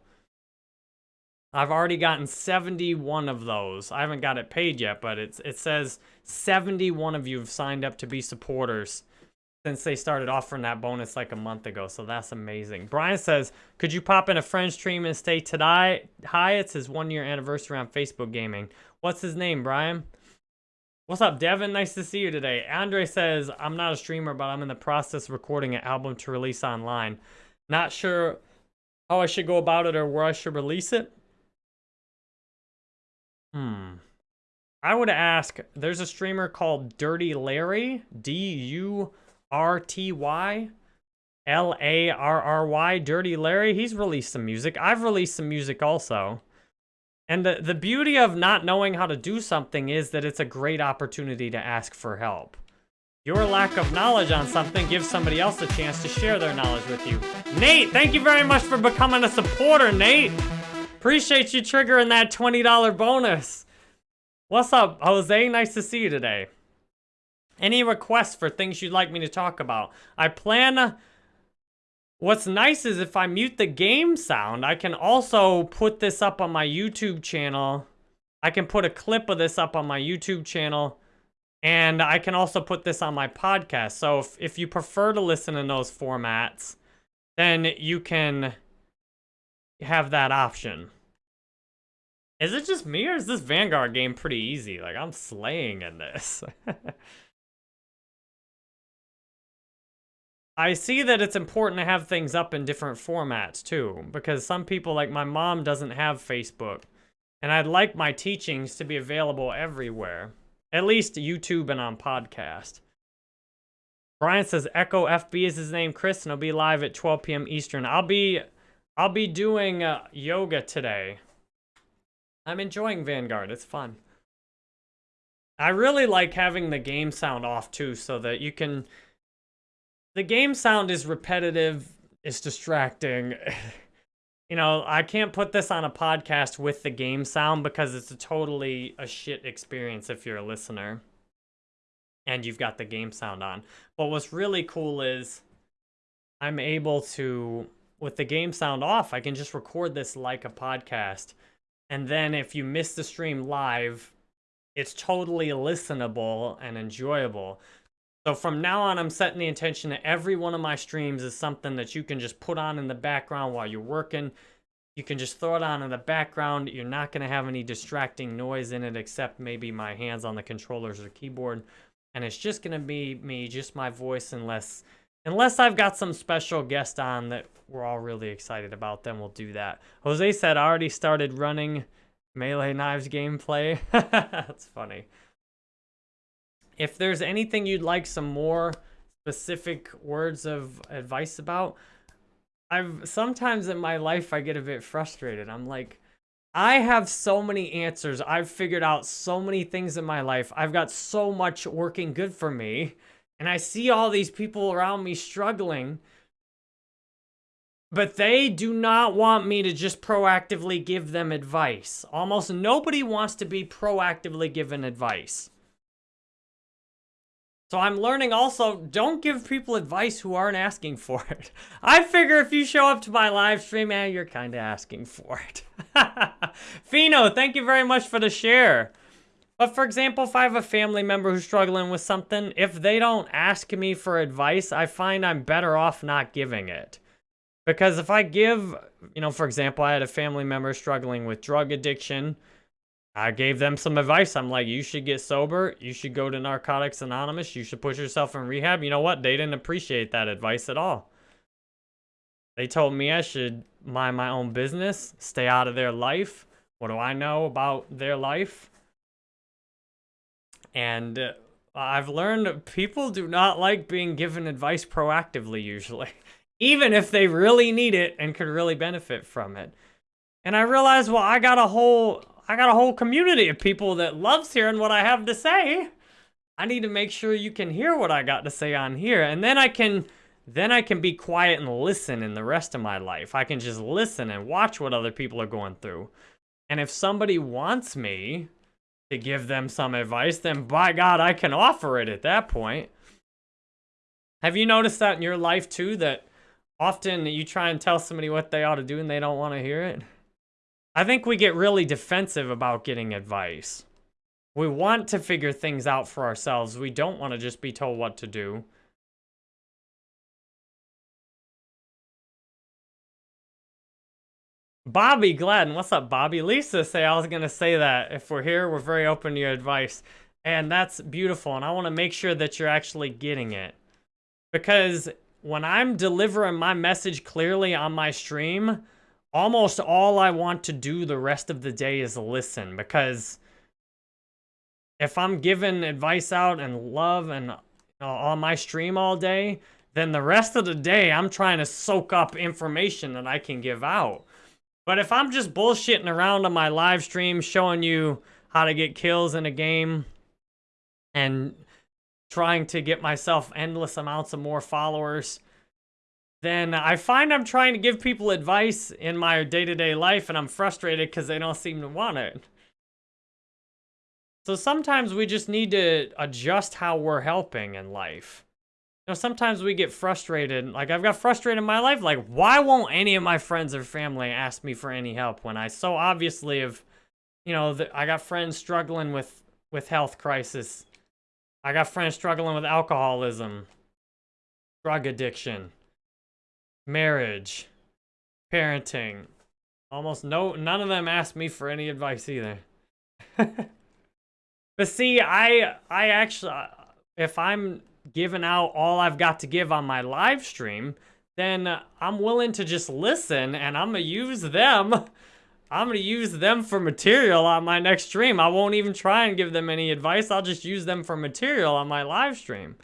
I've already gotten 71 of those. I haven't got it paid yet, but it's it says 71 of you have signed up to be supporters since they started offering that bonus like a month ago. So that's amazing. Brian says, could you pop in a friend stream and stay today? Hi, it's his one year anniversary on Facebook Gaming. What's his name, Brian? What's up, Devin? Nice to see you today. Andre says, I'm not a streamer, but I'm in the process of recording an album to release online. Not sure how I should go about it or where I should release it. Hmm. I would ask, there's a streamer called Durty Larry, D-U-R-T-Y, L-A-R-R-Y, Durty Larry. He's released some music. I've released some music also. And the, the beauty of not knowing how to do something is that it's a great opportunity to ask for help. Your lack of knowledge on something gives somebody else a chance to share their knowledge with you. Nate, thank you very much for becoming a supporter, Nate. Appreciate you triggering that $20 bonus. What's up, Jose? Nice to see you today. Any requests for things you'd like me to talk about? I plan... What's nice is if I mute the game sound, I can also put this up on my YouTube channel. I can put a clip of this up on my YouTube channel and I can also put this on my podcast. So if, if you prefer to listen in those formats, then you can have that option. Is it just me or is this Vanguard game pretty easy? Like, I'm slaying in this. I see that it's important to have things up in different formats too, because some people, like my mom, doesn't have Facebook. And I'd like my teachings to be available everywhere. At least YouTube and on podcast. Brian says Echo FB is his name, Chris, and he'll be live at 12 p.m. Eastern. I'll be, I'll be doing uh, yoga today. I'm enjoying Vanguard. It's fun. I really like having the game sound off too, so that you can. The game sound is repetitive. It's distracting. you know, I can't put this on a podcast with the game sound because it's a totally a shit experience if you're a listener and you've got the game sound on. But what's really cool is I'm able to, with the game sound off, I can just record this like a podcast. And then if you miss the stream live, it's totally listenable and enjoyable. So from now on, I'm setting the intention that every one of my streams is something that you can just put on in the background while you're working. You can just throw it on in the background. You're not going to have any distracting noise in it except maybe my hands on the controllers or keyboard. And it's just going to be me, just my voice, unless unless I've got some special guest on that we're all really excited about, then we'll do that. Jose said, I already started running Melee Knives gameplay. That's funny. If there's anything you'd like some more specific words of advice about, I've sometimes in my life I get a bit frustrated. I'm like, I have so many answers. I've figured out so many things in my life. I've got so much working good for me. And I see all these people around me struggling. But they do not want me to just proactively give them advice. Almost nobody wants to be proactively given advice. So I'm learning also, don't give people advice who aren't asking for it. I figure if you show up to my live stream, man, you're kind of asking for it. Fino, thank you very much for the share. But for example, if I have a family member who's struggling with something, if they don't ask me for advice, I find I'm better off not giving it. Because if I give, you know, for example, I had a family member struggling with drug addiction, I gave them some advice. I'm like, you should get sober. You should go to Narcotics Anonymous. You should put yourself in rehab. You know what? They didn't appreciate that advice at all. They told me I should mind my own business, stay out of their life. What do I know about their life? And uh, I've learned people do not like being given advice proactively usually, even if they really need it and could really benefit from it. And I realized, well, I got a whole I got a whole community of people that loves hearing what I have to say. I need to make sure you can hear what I got to say on here. And then I can then I can be quiet and listen in the rest of my life. I can just listen and watch what other people are going through. And if somebody wants me to give them some advice, then by God, I can offer it at that point. Have you noticed that in your life too, that often you try and tell somebody what they ought to do and they don't want to hear it? I think we get really defensive about getting advice. We want to figure things out for ourselves. We don't want to just be told what to do. Bobby Gladden, what's up, Bobby? Lisa say I was going to say that. If we're here, we're very open to your advice. And that's beautiful. And I want to make sure that you're actually getting it. Because when I'm delivering my message clearly on my stream, almost all I want to do the rest of the day is listen because if I'm giving advice out and love and you on my stream all day, then the rest of the day I'm trying to soak up information that I can give out. But if I'm just bullshitting around on my live stream showing you how to get kills in a game and trying to get myself endless amounts of more followers, then I find I'm trying to give people advice in my day-to-day -day life and I'm frustrated because they don't seem to want it. So sometimes we just need to adjust how we're helping in life. You know, sometimes we get frustrated. Like, I've got frustrated in my life. Like, why won't any of my friends or family ask me for any help when I so obviously have, you know, I got friends struggling with, with health crisis. I got friends struggling with alcoholism, drug addiction, marriage, parenting. Almost no, none of them asked me for any advice either. But see, I I actually, if I'm giving out all I've got to give on my live stream, then I'm willing to just listen and I'm gonna use them. I'm gonna use them for material on my next stream. I won't even try and give them any advice. I'll just use them for material on my live stream.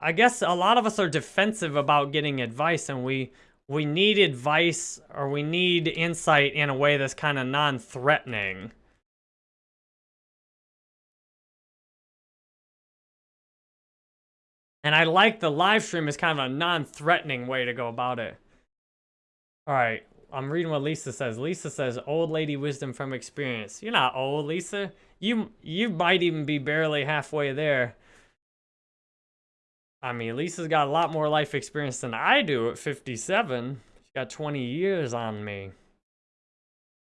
I guess a lot of us are defensive about getting advice and we we need advice or we need insight in a way that's kind of non-threatening. And I like the live stream as kind of a non-threatening way to go about it. All right, I'm reading what Lisa says. Lisa says, old lady wisdom from experience. You're not old, Lisa. You, you might even be barely halfway there. I mean, Lisa's got a lot more life experience than I do at 57. She's got 20 years on me.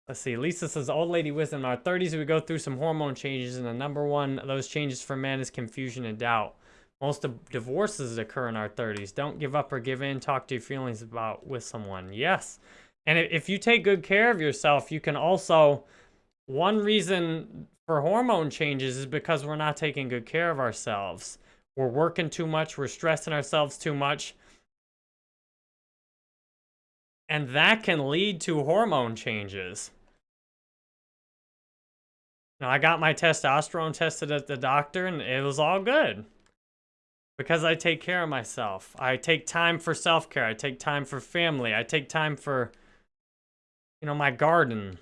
Let's see. Lisa says, old lady wisdom. In our 30s, we go through some hormone changes, and the number one of those changes for men is confusion and doubt. Most divorces occur in our 30s. Don't give up or give in. Talk to your feelings about with someone. Yes. And if you take good care of yourself, you can also... One reason for hormone changes is because we're not taking good care of ourselves. We're working too much. We're stressing ourselves too much. And that can lead to hormone changes. Now, I got my testosterone tested at the doctor, and it was all good. Because I take care of myself. I take time for self-care. I take time for family. I take time for, you know, my garden.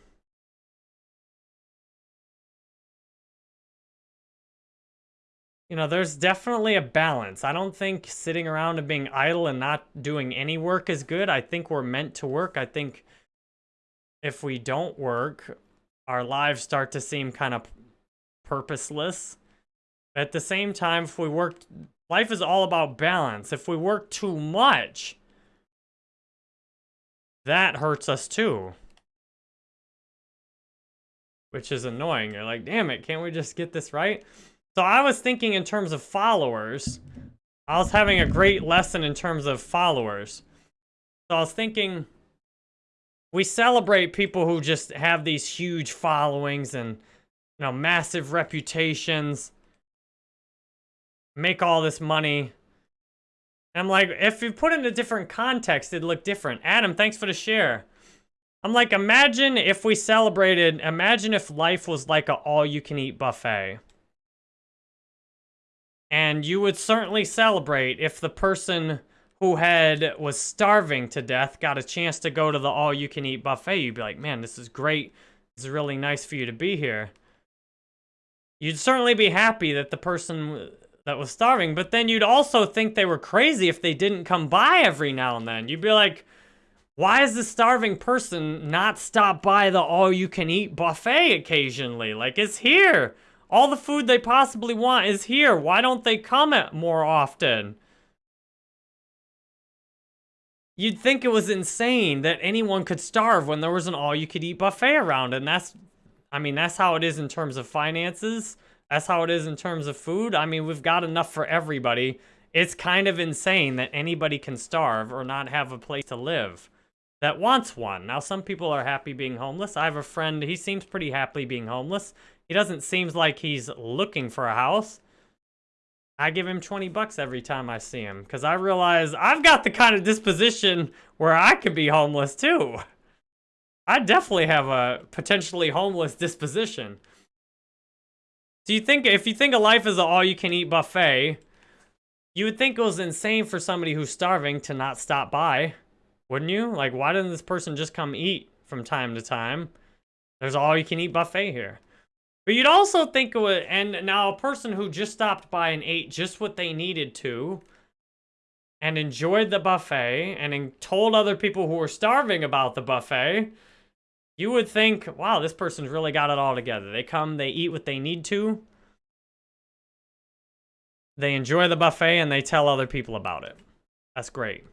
You know, there's definitely a balance. I don't think sitting around and being idle and not doing any work is good. I think we're meant to work. I think if we don't work, our lives start to seem kind of purposeless. At the same time, if we work Life is all about balance. If we work too much, that hurts us too. Which is annoying. You're like, damn it, can't we just get this right? So I was thinking in terms of followers. I was having a great lesson in terms of followers. So I was thinking, we celebrate people who just have these huge followings and, you know, massive reputations make all this money. I'm like, if you put it in a different context, it'd look different. Adam, thanks for the share. I'm like, imagine if we celebrated, imagine if life was like a all-you-can-eat buffet. And you would certainly celebrate if the person who had was starving to death got a chance to go to the all-you-can-eat buffet. You'd be like, man, this is great. Is really nice for you to be here. You'd certainly be happy that the person that was starving, but then you'd also think they were crazy if they didn't come by every now and then. You'd be like, why is the starving person not stop by the all-you-can-eat buffet occasionally? Like, it's here. All the food they possibly want is here. Why don't they come more often? You'd think it was insane that anyone could starve when there was an all-you-could-eat buffet around, and that's, I mean, that's how it is in terms of finances. That's how it is in terms of food. I mean, we've got enough for everybody. It's kind of insane that anybody can starve or not have a place to live that wants one. Now, some people are happy being homeless. I have a friend, he seems pretty happy being homeless. He doesn't seem like he's looking for a house. I give him 20 bucks every time I see him because I realize I've got the kind of disposition where I could be homeless too. I definitely have a potentially homeless disposition. So you think if you think of life as an all-you-can-eat buffet, you would think it was insane for somebody who's starving to not stop by, wouldn't you? Like, why didn't this person just come eat from time to time? There's all-you-can-eat buffet here. But you'd also think it, and now a person who just stopped by and ate just what they needed to, and enjoyed the buffet, and told other people who were starving about the buffet, you would think, wow, this person's really got it all together. They come, they eat what they need to, they enjoy the buffet, and they tell other people about it. That's great.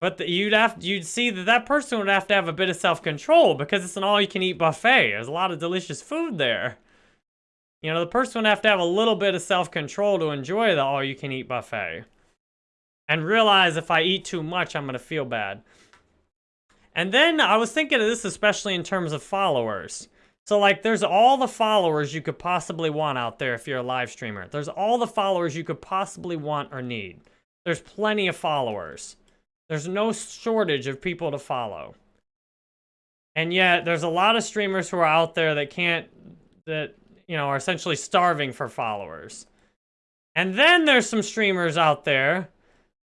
But the, you'd have you'd see that that person would have to have a bit of self-control because it's an all-you-can-eat buffet. There's a lot of delicious food there. You know, the person would have to have a little bit of self-control to enjoy the all-you-can-eat buffet. And realize if I eat too much, I'm going to feel bad. And then I was thinking of this especially in terms of followers. So like there's all the followers you could possibly want out there if you're a live streamer. There's all the followers you could possibly want or need. There's plenty of followers. There's no shortage of people to follow. And yet, there's a lot of streamers who are out there that can't, that, you know, are essentially starving for followers. And then there's some streamers out there,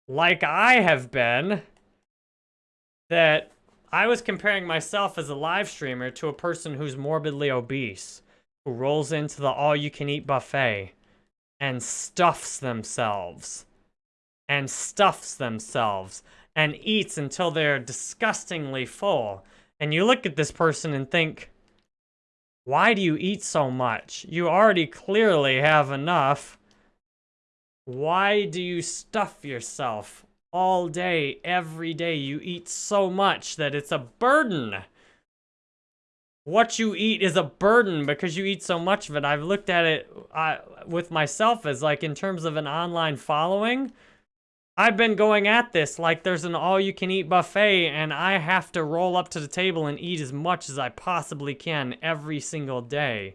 like I have been, that I was comparing myself as a live streamer to a person who's morbidly obese, who rolls into the all-you-can-eat buffet and stuffs themselves. And stuffs themselves and eats until they're disgustingly full. And you look at this person and think, why do you eat so much? You already clearly have enough. Why do you stuff yourself all day, every day? You eat so much that it's a burden. What you eat is a burden because you eat so much of it. I've looked at it uh, with myself as like in terms of an online following. I've been going at this like there's an all-you-can-eat buffet and I have to roll up to the table and eat as much as I possibly can every single day.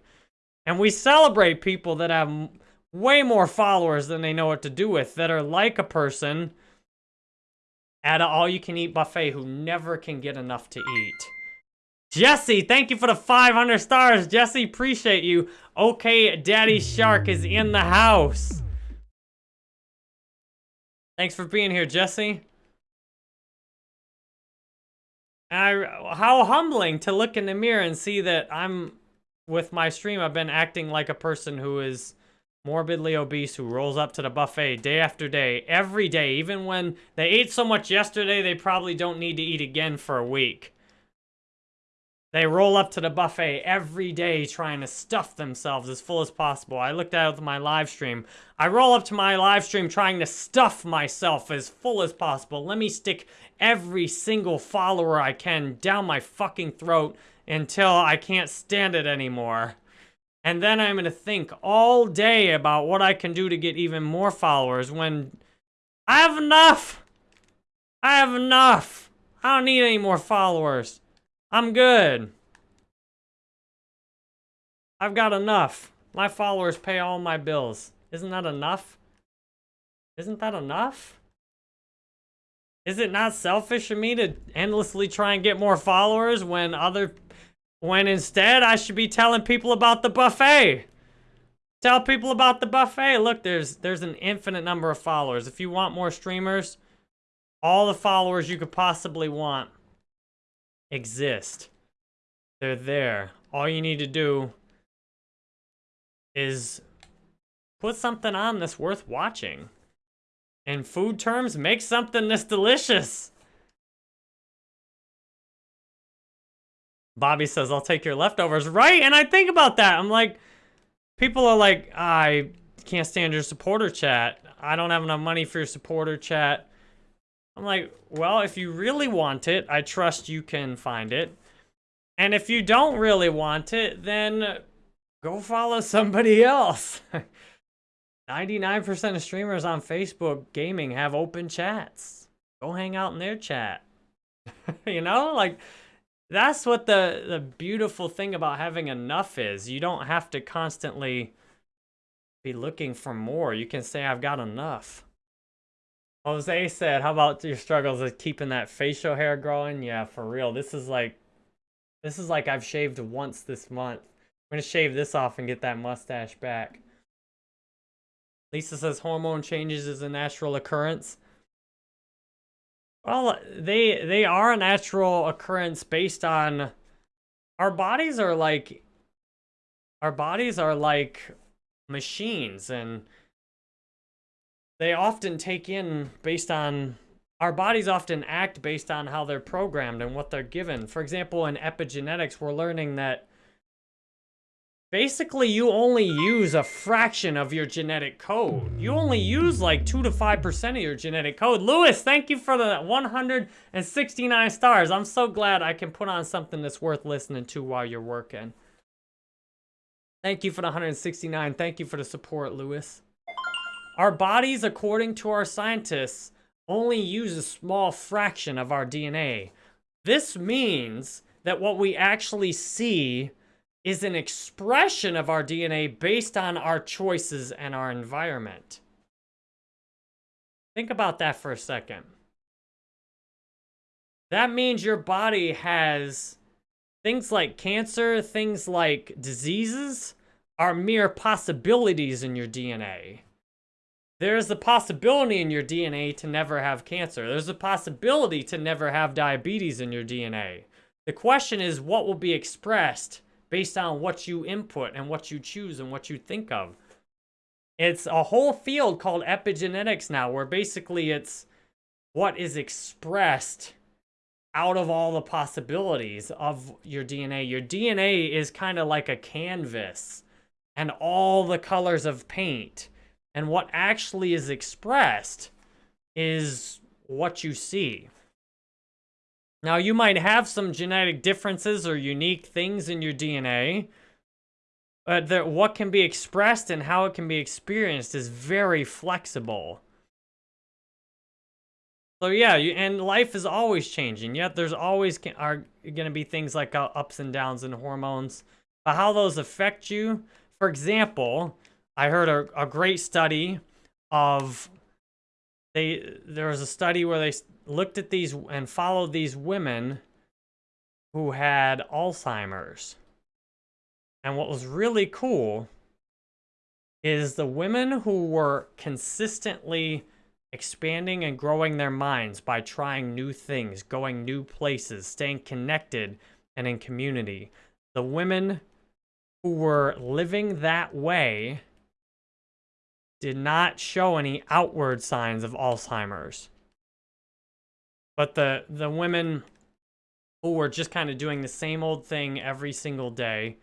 And we celebrate people that have way more followers than they know what to do with, that are like a person at an all-you-can-eat buffet who never can get enough to eat. Jesse, thank you for the 500 stars. Jesse, appreciate you. Okay, Daddy Shark is in the house. Thanks for being here, Jesse. I, how humbling to look in the mirror and see that I'm, with my stream, I've been acting like a person who is morbidly obese, who rolls up to the buffet day after day, every day, even when they ate so much yesterday, they probably don't need to eat again for a week. They roll up to the buffet every day trying to stuff themselves as full as possible. I looked at my live stream. I roll up to my live stream trying to stuff myself as full as possible. Let me stick every single follower I can down my fucking throat until I can't stand it anymore. And then I'm going to think all day about what I can do to get even more followers when I have enough. I have enough. I don't need any more followers. I'm good. I've got enough. My followers pay all my bills. Isn't that enough? Isn't that enough? Is it not selfish of me to endlessly try and get more followers when other... When instead I should be telling people about the buffet? Tell people about the buffet. Look, there's there's an infinite number of followers. If you want more streamers, all the followers you could possibly want exist. They're there. All you need to do is put something on that's worth watching. In food terms, make something that's delicious. Bobby says, I'll take your leftovers. Right? And I think about that. I'm like, people are like, I can't stand your supporter chat. I don't have enough money for your supporter chat. I'm like, well, if you really want it, I trust you can find it. And if you don't really want it, then go follow somebody else. 99% of streamers on Facebook gaming have open chats. Go hang out in their chat. you know, like that's what the the beautiful thing about having enough is. You don't have to constantly be looking for more. You can say I've got enough. Jose said, how about your struggles with keeping that facial hair growing? Yeah, for real. This is like, this is like I've shaved once this month. I'm gonna shave this off and get that mustache back. Lisa says hormone changes is a natural occurrence. Well, they they are a natural occurrence based on our bodies are like our bodies are like machines and they often take in based on our bodies often act based on how they're programmed and what they're given. For example, in epigenetics, we're learning that basically you only use a fraction of your genetic code. You only use like 2 to 5% of your genetic code. Lewis, thank you for the 169 stars. I'm so glad I can put on something that's worth listening to while you're working. Thank you for the 169. Thank you for the support, Lewis. Our bodies, according to our scientists, only use a small fraction of our DNA. This means that what we actually see is an expression of our DNA based on our choices and our environment. Think about that for a second. That means your body has things like cancer, things like diseases are mere possibilities in your DNA. There's a possibility in your DNA to never have cancer. There's a possibility to never have diabetes in your DNA. The question is what will be expressed based on what you input and what you choose and what you think of. It's a whole field called epigenetics now where basically it's what is expressed out of all the possibilities of your DNA. Your DNA is kind of like a canvas and all the colors of paint and what actually is expressed is what you see. Now, you might have some genetic differences or unique things in your DNA, but the, what can be expressed and how it can be experienced is very flexible. So yeah, you, and life is always changing. Yet there's always are going to be things like uh, ups and downs in hormones. But how those affect you, for example, I heard a, a great study of they there was a study where they looked at these and followed these women who had Alzheimer's. And what was really cool is the women who were consistently expanding and growing their minds by trying new things, going new places, staying connected and in community. The women who were living that way did not show any outward signs of Alzheimer's. But the, the women who were just kind of doing the same old thing every single day,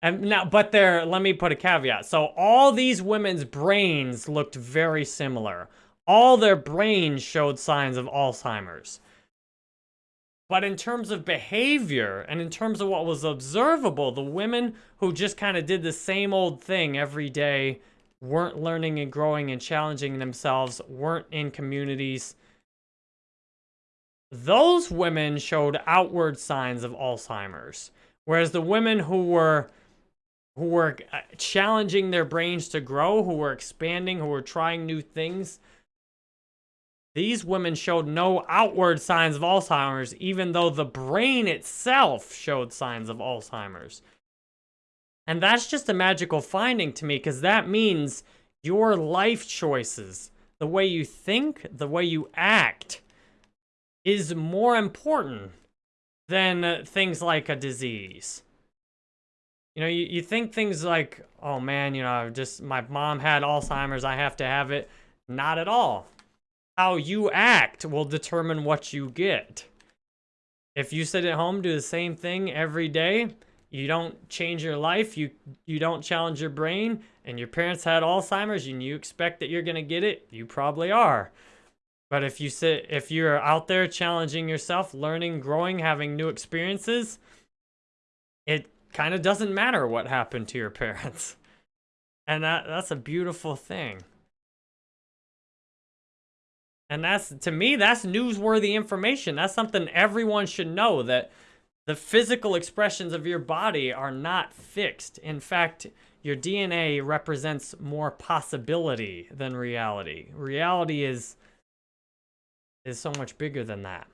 and now, but there, let me put a caveat. So all these women's brains looked very similar. All their brains showed signs of Alzheimer's. But in terms of behavior and in terms of what was observable, the women who just kind of did the same old thing every day weren't learning and growing and challenging themselves, weren't in communities. Those women showed outward signs of Alzheimer's, whereas the women who were who were uh, challenging their brains to grow, who were expanding, who were trying new things, these women showed no outward signs of Alzheimer's, even though the brain itself showed signs of Alzheimer's. And that's just a magical finding to me because that means your life choices, the way you think, the way you act, is more important than uh, things like a disease. You know, you, you think things like, oh man, you know, just my mom had Alzheimer's, I have to have it. Not at all. How you act will determine what you get. If you sit at home, do the same thing every day, you don't change your life, you you don't challenge your brain, and your parents had Alzheimer's and you expect that you're gonna get it, you probably are. But if you sit if you're out there challenging yourself, learning, growing, having new experiences, it kind of doesn't matter what happened to your parents. And that that's a beautiful thing. And that's to me that's newsworthy information. That's something everyone should know that the physical expressions of your body are not fixed. In fact, your DNA represents more possibility than reality. Reality is is so much bigger than that.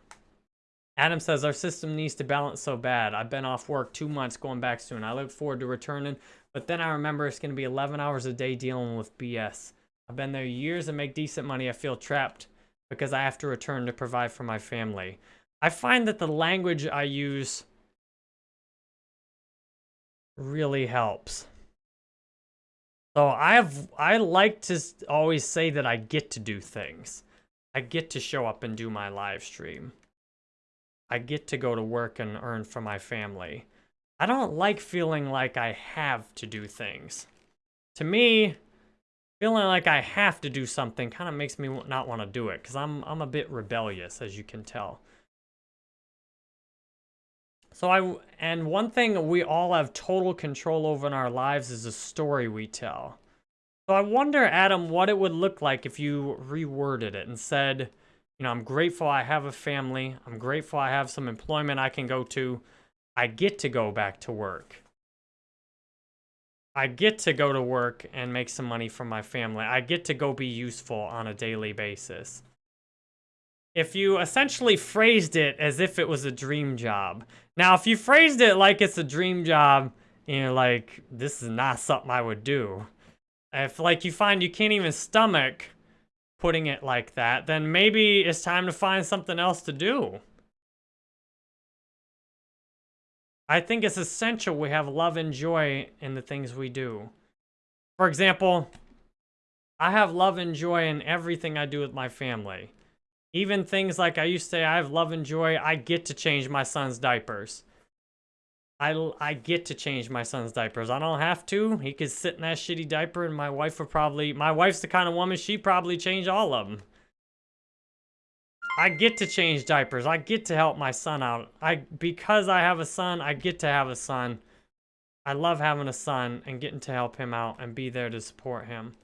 Adam says, our system needs to balance so bad. I've been off work two months, going back soon. I look forward to returning, but then I remember it's going to be 11 hours a day dealing with BS. I've been there years and make decent money. I feel trapped because I have to return to provide for my family. I find that the language I use really helps. So I have I like to always say that I get to do things. I get to show up and do my live stream. I get to go to work and earn for my family. I don't like feeling like I have to do things. To me, feeling like I have to do something kind of makes me not want to do it because I'm, I'm a bit rebellious, as you can tell. So I, and one thing we all have total control over in our lives is the story we tell. So I wonder, Adam, what it would look like if you reworded it and said, you know, I'm grateful I have a family. I'm grateful I have some employment I can go to. I get to go back to work. I get to go to work and make some money for my family. I get to go be useful on a daily basis. If you essentially phrased it as if it was a dream job. Now, if you phrased it like it's a dream job, you know, like, this is not something I would do. If, like, you find you can't even stomach putting it like that, then maybe it's time to find something else to do. I think it's essential we have love and joy in the things we do. For example, I have love and joy in everything I do with my family. Even things like I used to say, I have love and joy. I get to change my son's diapers. I, I get to change my son's diapers. I don't have to. He could sit in that shitty diaper and my wife would probably... My wife's the kind of woman, she probably change all of them. I get to change diapers. I get to help my son out. I Because I have a son, I get to have a son. I love having a son and getting to help him out and be there to support him.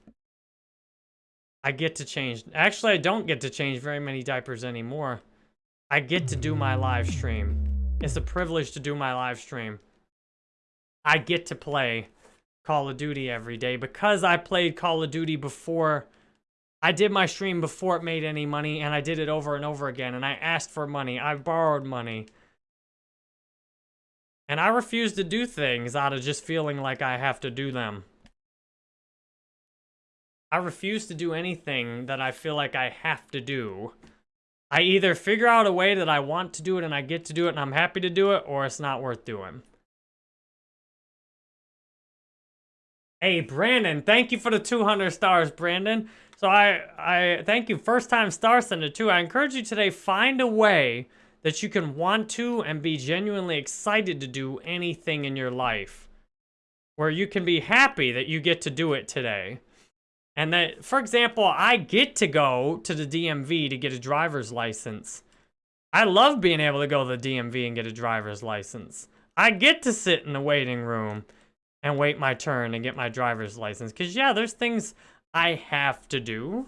I get to change. Actually, I don't get to change very many diapers anymore. I get to do my live stream. It's a privilege to do my live stream. I get to play Call of Duty every day because I played Call of Duty before I did my stream before it made any money and I did it over and over again and I asked for money. I borrowed money. And I refuse to do things out of just feeling like I have to do them. I refuse to do anything that I feel like I have to do. I either figure out a way that I want to do it and I get to do it and I'm happy to do it, or it's not worth doing. Hey, Brandon, thank you for the 200 stars, Brandon. So I, I thank you, first time star sender too. I encourage you today, find a way that you can want to and be genuinely excited to do anything in your life. Where you can be happy that you get to do it today. And that, for example, I get to go to the DMV to get a driver's license. I love being able to go to the DMV and get a driver's license. I get to sit in the waiting room and wait my turn and get my driver's license. Because, yeah, there's things I have to do.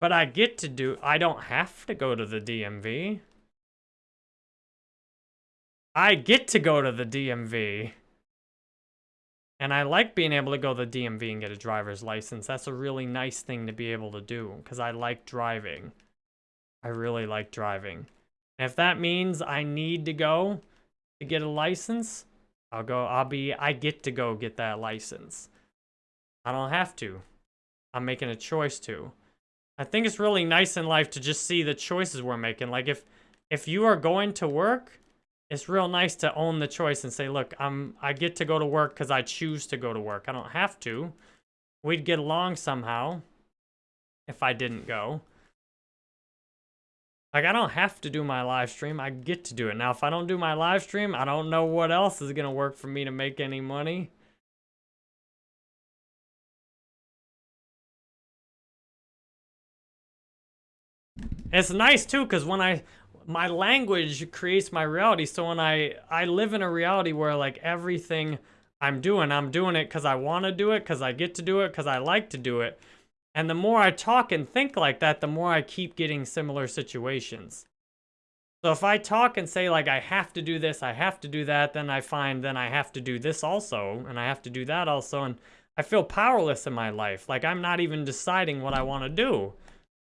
But I get to do... I don't have to go to the DMV. I get to go to the DMV. And I like being able to go to the DMV and get a driver's license. That's a really nice thing to be able to do because I like driving. I really like driving. And if that means I need to go to get a license, I'll go, I'll be, I get to go get that license. I don't have to. I'm making a choice to. I think it's really nice in life to just see the choices we're making. Like if, if you are going to work, it's real nice to own the choice and say, look, I'm I get to go to work because I choose to go to work. I don't have to. We'd get along somehow if I didn't go. Like, I don't have to do my live stream. I get to do it. Now, if I don't do my live stream, I don't know what else is going to work for me to make any money. It's nice, too, because when I my language creates my reality. So when I, I live in a reality where like everything I'm doing, I'm doing it because I want to do it, because I get to do it, because I like to do it. And the more I talk and think like that, the more I keep getting similar situations. So if I talk and say like, I have to do this, I have to do that, then I find then I have to do this also, and I have to do that also, and I feel powerless in my life. Like I'm not even deciding what I want to do.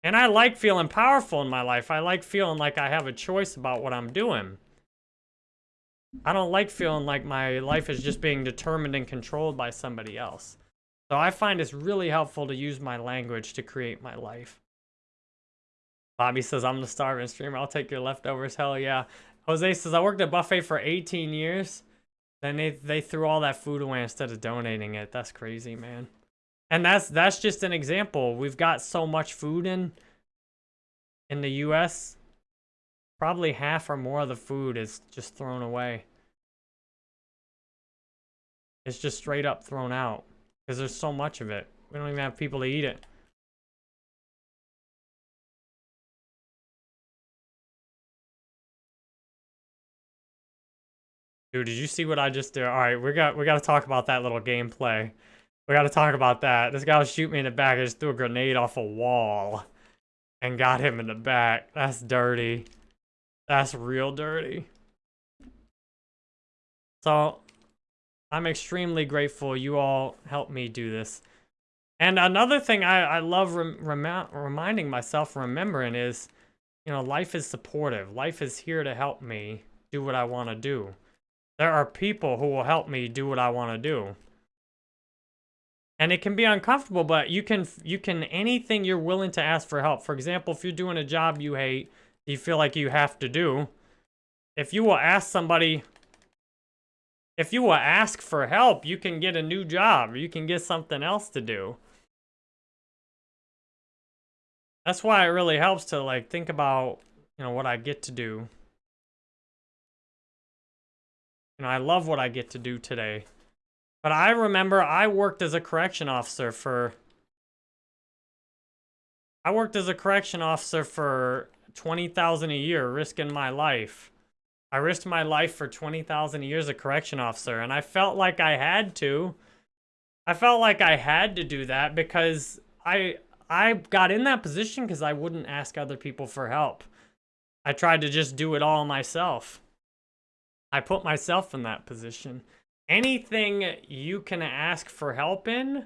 And I like feeling powerful in my life. I like feeling like I have a choice about what I'm doing. I don't like feeling like my life is just being determined and controlled by somebody else. So I find it's really helpful to use my language to create my life. Bobby says, I'm the starving streamer. I'll take your leftovers. Hell yeah. Jose says, I worked at Buffet for 18 years. Then they, they threw all that food away instead of donating it. That's crazy, man. And that's that's just an example. We've got so much food in in the US. Probably half or more of the food is just thrown away. It's just straight up thrown out. Because there's so much of it. We don't even have people to eat it. Dude, did you see what I just did? All right, we got we got to talk about that little gameplay. We got to talk about that. This guy was shooting me in the back. I just threw a grenade off a wall and got him in the back. That's dirty. That's real dirty. So, I'm extremely grateful you all helped me do this. And another thing I, I love rem reminding myself, remembering is, you know, life is supportive. Life is here to help me do what I want to do. There are people who will help me do what I want to do. And it can be uncomfortable, but you can, you can, anything you're willing to ask for help. For example, if you're doing a job you hate, you feel like you have to do, if you will ask somebody, if you will ask for help, you can get a new job. You can get something else to do. That's why it really helps to like think about, you know, what I get to do. You know, I love what I get to do today. But I remember I worked as a correction officer for... I worked as a correction officer for 20000 a year, risking my life. I risked my life for 20000 a year as a correction officer, and I felt like I had to. I felt like I had to do that because I I got in that position because I wouldn't ask other people for help. I tried to just do it all myself. I put myself in that position. Anything you can ask for help in,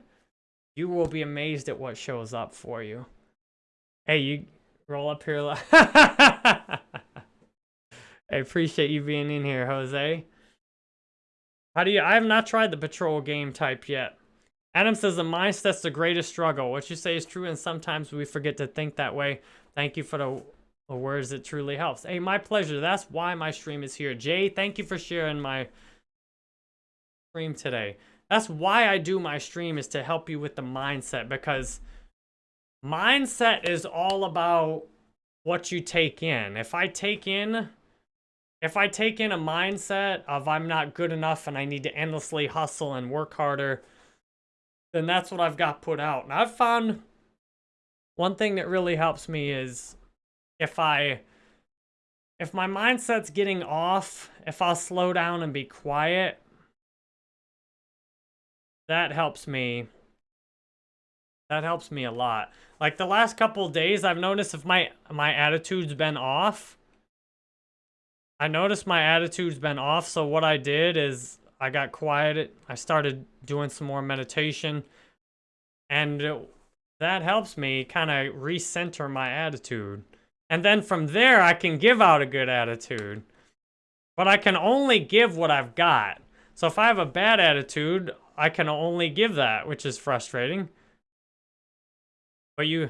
you will be amazed at what shows up for you. Hey, you roll up here. I appreciate you being in here, Jose. How do you... I have not tried the patrol game type yet. Adam says the mindset's the greatest struggle. What you say is true, and sometimes we forget to think that way. Thank you for the or words that truly helps. Hey, my pleasure. That's why my stream is here. Jay, thank you for sharing my stream today. That's why I do my stream is to help you with the mindset because mindset is all about what you take in. If I take in if I take in a mindset of I'm not good enough and I need to endlessly hustle and work harder, then that's what I've got put out. And I've found one thing that really helps me is if I, if my mindset's getting off, if I'll slow down and be quiet, that helps me. That helps me a lot. Like the last couple days, I've noticed if my, my attitude's been off, I noticed my attitude's been off, so what I did is I got quiet. I started doing some more meditation, and it, that helps me kind of recenter my attitude. And then from there, I can give out a good attitude. But I can only give what I've got. So if I have a bad attitude, I can only give that, which is frustrating. But you,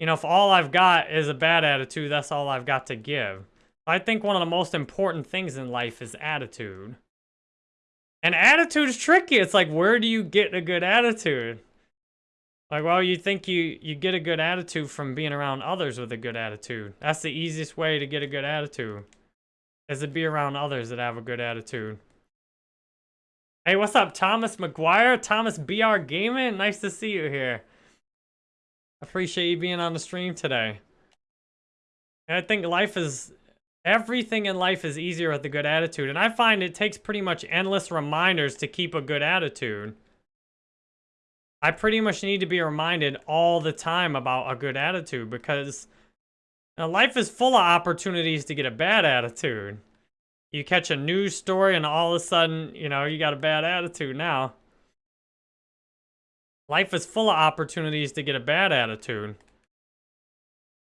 you know, if all I've got is a bad attitude, that's all I've got to give. I think one of the most important things in life is attitude. And attitude is tricky. It's like, where do you get a good attitude? Like, well, you think you, you get a good attitude from being around others with a good attitude. That's the easiest way to get a good attitude. Is to be around others that have a good attitude. Hey, what's up, Thomas McGuire? Thomas BR Gaming? Nice to see you here. Appreciate you being on the stream today. And I think life is... Everything in life is easier with a good attitude. And I find it takes pretty much endless reminders to keep a good attitude. I pretty much need to be reminded all the time about a good attitude because know, life is full of opportunities to get a bad attitude. You catch a news story and all of a sudden, you know, you got a bad attitude now. Life is full of opportunities to get a bad attitude.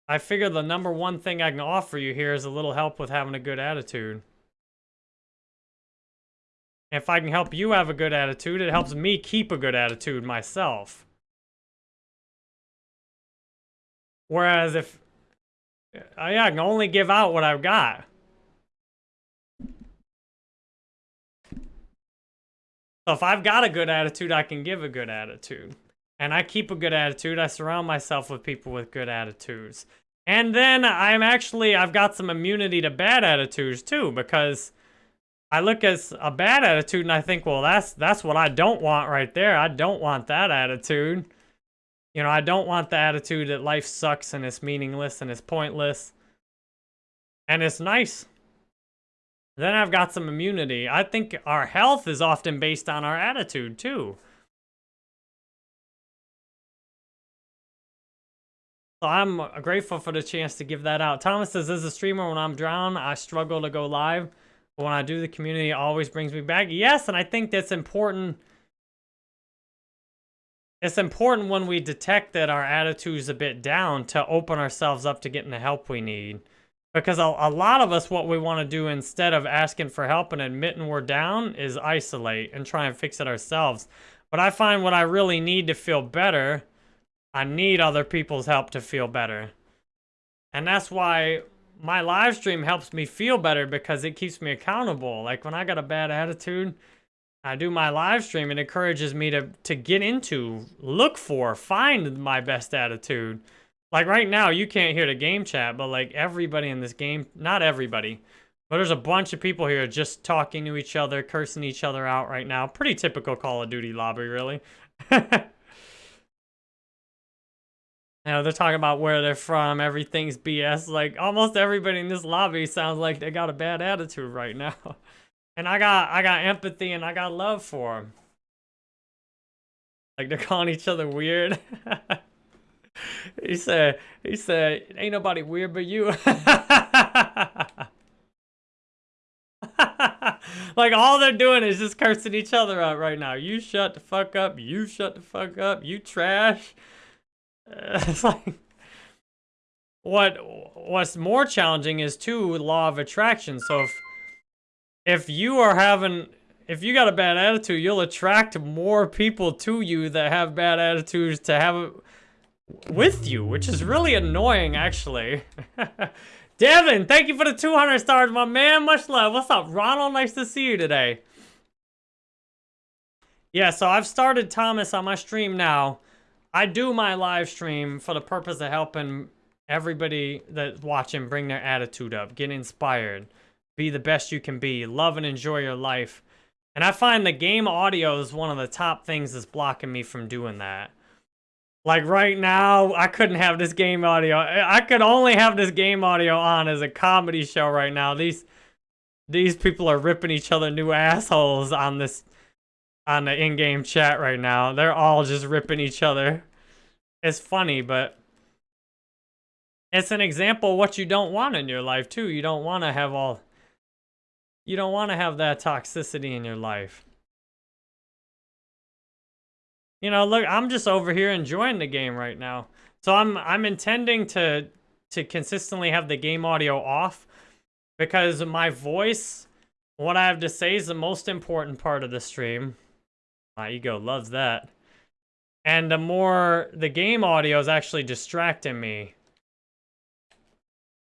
I figure the number one thing I can offer you here is a little help with having a good attitude. If I can help you have a good attitude, it helps me keep a good attitude myself. Whereas if, uh, I can only give out what I've got. So if I've got a good attitude, I can give a good attitude. And I keep a good attitude. I surround myself with people with good attitudes. And then I'm actually, I've got some immunity to bad attitudes too, because I look at a bad attitude and I think, well, that's that's what I don't want right there. I don't want that attitude. You know, I don't want the attitude that life sucks and it's meaningless and it's pointless. And it's nice. Then I've got some immunity. I think our health is often based on our attitude too. So I'm uh, grateful for the chance to give that out. Thomas says, as a streamer, when I'm drowned, I struggle to go live. But when I do, the community always brings me back. Yes, and I think that's important. It's important when we detect that our attitude is a bit down to open ourselves up to getting the help we need. Because a, a lot of us, what we want to do instead of asking for help and admitting we're down is isolate and try and fix it ourselves. But I find what I really need to feel better I need other people's help to feel better. And that's why my live stream helps me feel better because it keeps me accountable. Like when I got a bad attitude, I do my live stream. It encourages me to, to get into, look for, find my best attitude. Like right now, you can't hear the game chat, but like everybody in this game, not everybody, but there's a bunch of people here just talking to each other, cursing each other out right now. Pretty typical Call of Duty lobby, really. You know, they're talking about where they're from, everything's BS. Like, almost everybody in this lobby sounds like they got a bad attitude right now. And I got, I got empathy and I got love for them. Like, they're calling each other weird. he said, he said, ain't nobody weird but you. like, all they're doing is just cursing each other out right now. You shut the fuck up. You shut the fuck up. You trash. it's like what what's more challenging is too law of attraction. So if if you are having if you got a bad attitude, you'll attract more people to you that have bad attitudes to have with you, which is really annoying actually. Devin, thank you for the 200 stars, my man. Much love. What's up, Ronald? Nice to see you today. Yeah, so I've started Thomas on my stream now. I do my live stream for the purpose of helping everybody that's watching bring their attitude up, get inspired, be the best you can be, love and enjoy your life. And I find the game audio is one of the top things that's blocking me from doing that. Like right now, I couldn't have this game audio. I could only have this game audio on as a comedy show right now. These these people are ripping each other new assholes on this on the in-game chat right now. They're all just ripping each other. It's funny, but it's an example of what you don't want in your life too. You don't want to have all you don't want to have that toxicity in your life. You know, look, I'm just over here enjoying the game right now. So I'm I'm intending to to consistently have the game audio off because my voice, what I have to say is the most important part of the stream. My ego loves that. And the more the game audio is actually distracting me.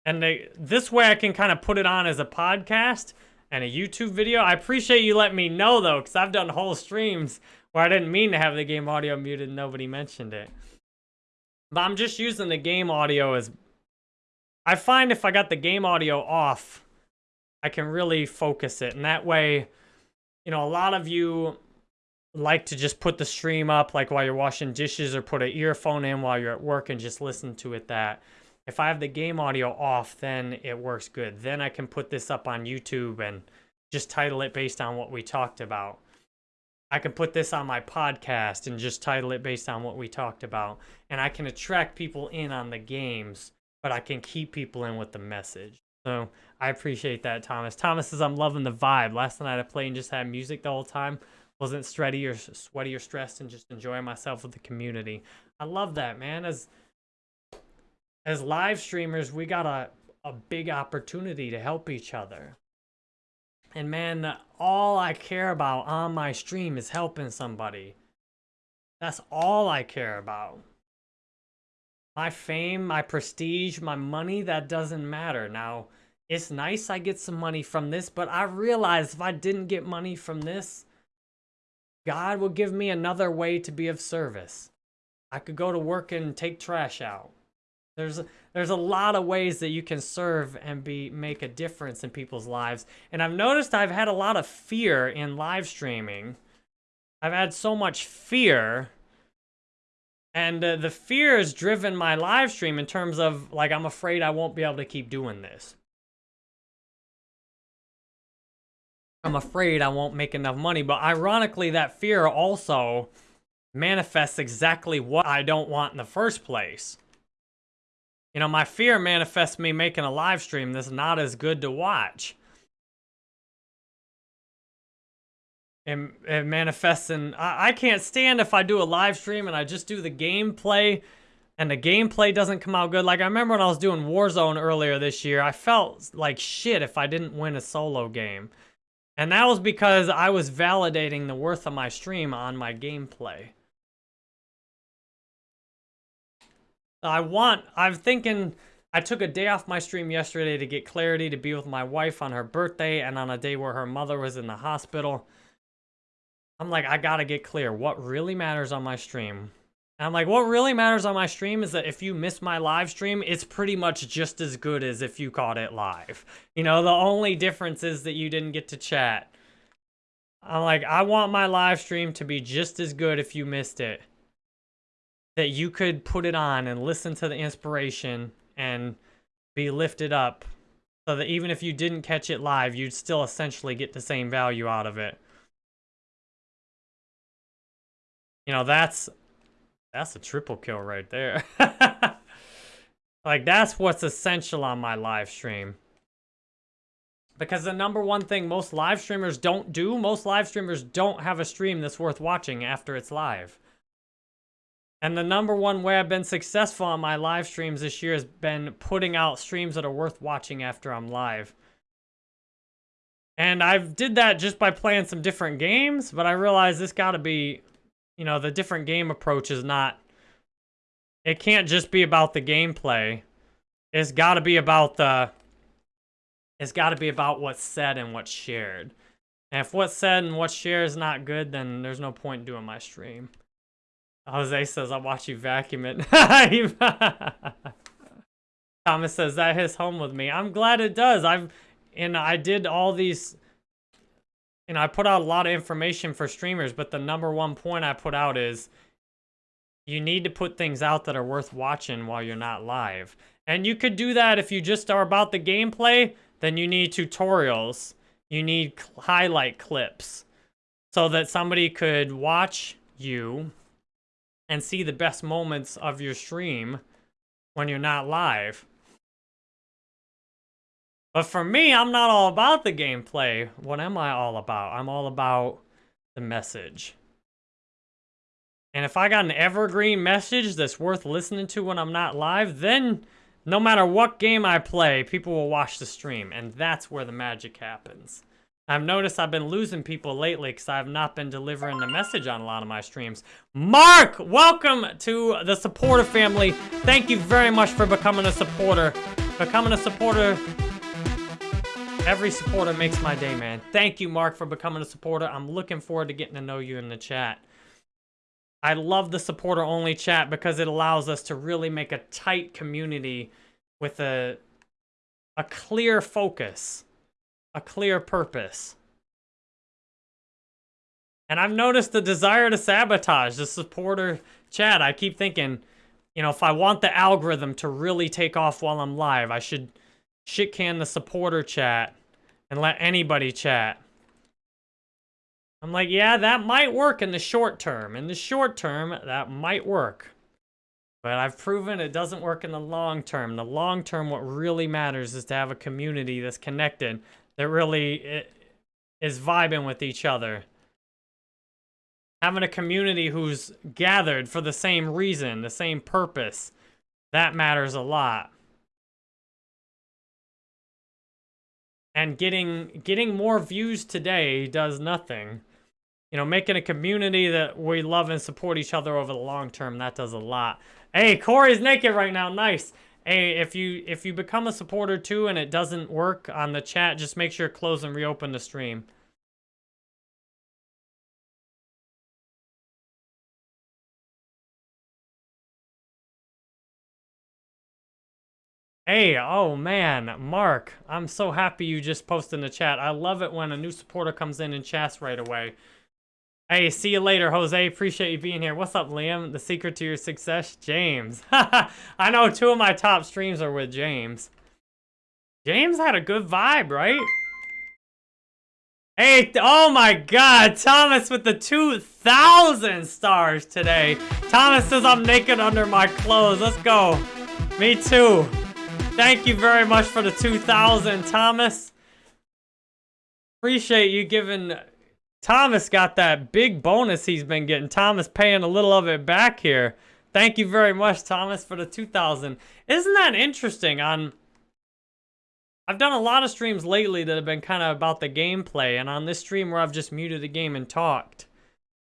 And they, this way I can kind of put it on as a podcast and a YouTube video. I appreciate you letting me know though, because I've done whole streams where I didn't mean to have the game audio muted nobody mentioned it. But I'm just using the game audio as... I find if I got the game audio off, I can really focus it. And that way, you know, a lot of you like to just put the stream up like while you're washing dishes or put an earphone in while you're at work and just listen to it that. If I have the game audio off, then it works good. Then I can put this up on YouTube and just title it based on what we talked about. I can put this on my podcast and just title it based on what we talked about. And I can attract people in on the games, but I can keep people in with the message. So I appreciate that, Thomas. Thomas says, I'm loving the vibe. Last night I played and just had music the whole time wasn't sweaty or sweaty or stressed and just enjoying myself with the community. I love that, man. As as live streamers, we got a, a big opportunity to help each other. And man, all I care about on my stream is helping somebody. That's all I care about. My fame, my prestige, my money, that doesn't matter. Now, it's nice I get some money from this, but I realize if I didn't get money from this, God will give me another way to be of service. I could go to work and take trash out. There's there's a lot of ways that you can serve and be make a difference in people's lives. And I've noticed I've had a lot of fear in live streaming. I've had so much fear and uh, the fear has driven my live stream in terms of like I'm afraid I won't be able to keep doing this. I'm afraid I won't make enough money, but ironically that fear also manifests exactly what I don't want in the first place. You know, my fear manifests me making a live stream that's not as good to watch. And it manifests in, I, I can't stand if I do a live stream and I just do the gameplay and the gameplay doesn't come out good. Like I remember when I was doing Warzone earlier this year, I felt like shit if I didn't win a solo game. And that was because I was validating the worth of my stream on my gameplay. I want, I'm thinking, I took a day off my stream yesterday to get clarity to be with my wife on her birthday and on a day where her mother was in the hospital. I'm like, I gotta get clear. What really matters on my stream? And I'm like, what really matters on my stream is that if you miss my live stream, it's pretty much just as good as if you caught it live. You know, the only difference is that you didn't get to chat. I'm like, I want my live stream to be just as good if you missed it that you could put it on and listen to the inspiration and be lifted up so that even if you didn't catch it live, you'd still essentially get the same value out of it. You know, that's that's a triple kill right there. like that's what's essential on my live stream. Because the number one thing most live streamers don't do, most live streamers don't have a stream that's worth watching after it's live. And the number one way I've been successful on my live streams this year has been putting out streams that are worth watching after I'm live. And I've did that just by playing some different games, but I realized this got to be, you know, the different game approach is not, it can't just be about the gameplay. It's got to be about the, it's got to be about what's said and what's shared. And if what's said and what's shared is not good, then there's no point in doing my stream. Jose says, I'll watch you vacuum it. Thomas says, that hits home with me. I'm glad it does. I've, and I did all these, and I put out a lot of information for streamers, but the number one point I put out is you need to put things out that are worth watching while you're not live. And you could do that if you just are about the gameplay, then you need tutorials. You need highlight clips so that somebody could watch you and see the best moments of your stream when you're not live. But for me, I'm not all about the gameplay. What am I all about? I'm all about the message. And if I got an evergreen message that's worth listening to when I'm not live, then no matter what game I play, people will watch the stream. And that's where the magic happens. I've noticed I've been losing people lately because I've not been delivering the message on a lot of my streams. Mark, welcome to the supporter family. Thank you very much for becoming a supporter. Becoming a supporter, every supporter makes my day, man. Thank you, Mark, for becoming a supporter. I'm looking forward to getting to know you in the chat. I love the supporter-only chat because it allows us to really make a tight community with a, a clear focus a clear purpose. And I've noticed the desire to sabotage the supporter chat. I keep thinking, you know, if I want the algorithm to really take off while I'm live, I should shit can the supporter chat and let anybody chat. I'm like, yeah, that might work in the short term. In the short term, that might work. But I've proven it doesn't work in the long term. The long term, what really matters is to have a community that's connected, that really is vibing with each other. Having a community who's gathered for the same reason, the same purpose. That matters a lot. And getting getting more views today does nothing. You know, making a community that we love and support each other over the long term, that does a lot. Hey, Corey's naked right now. Nice. Hey, if you if you become a supporter too and it doesn't work on the chat, just make sure close and reopen the stream. Hey, oh man, Mark, I'm so happy you just posted in the chat. I love it when a new supporter comes in and chats right away. Hey, see you later, Jose. Appreciate you being here. What's up, Liam? The secret to your success? James. I know two of my top streams are with James. James had a good vibe, right? Hey, oh my god, Thomas with the 2,000 stars today. Thomas says I'm naked under my clothes. Let's go. Me too. Thank you very much for the 2,000, Thomas. Appreciate you giving... Thomas got that big bonus he's been getting. Thomas paying a little of it back here. Thank you very much, Thomas, for the 2,000. Isn't that interesting? On I've done a lot of streams lately that have been kind of about the gameplay, and on this stream where I've just muted the game and talked,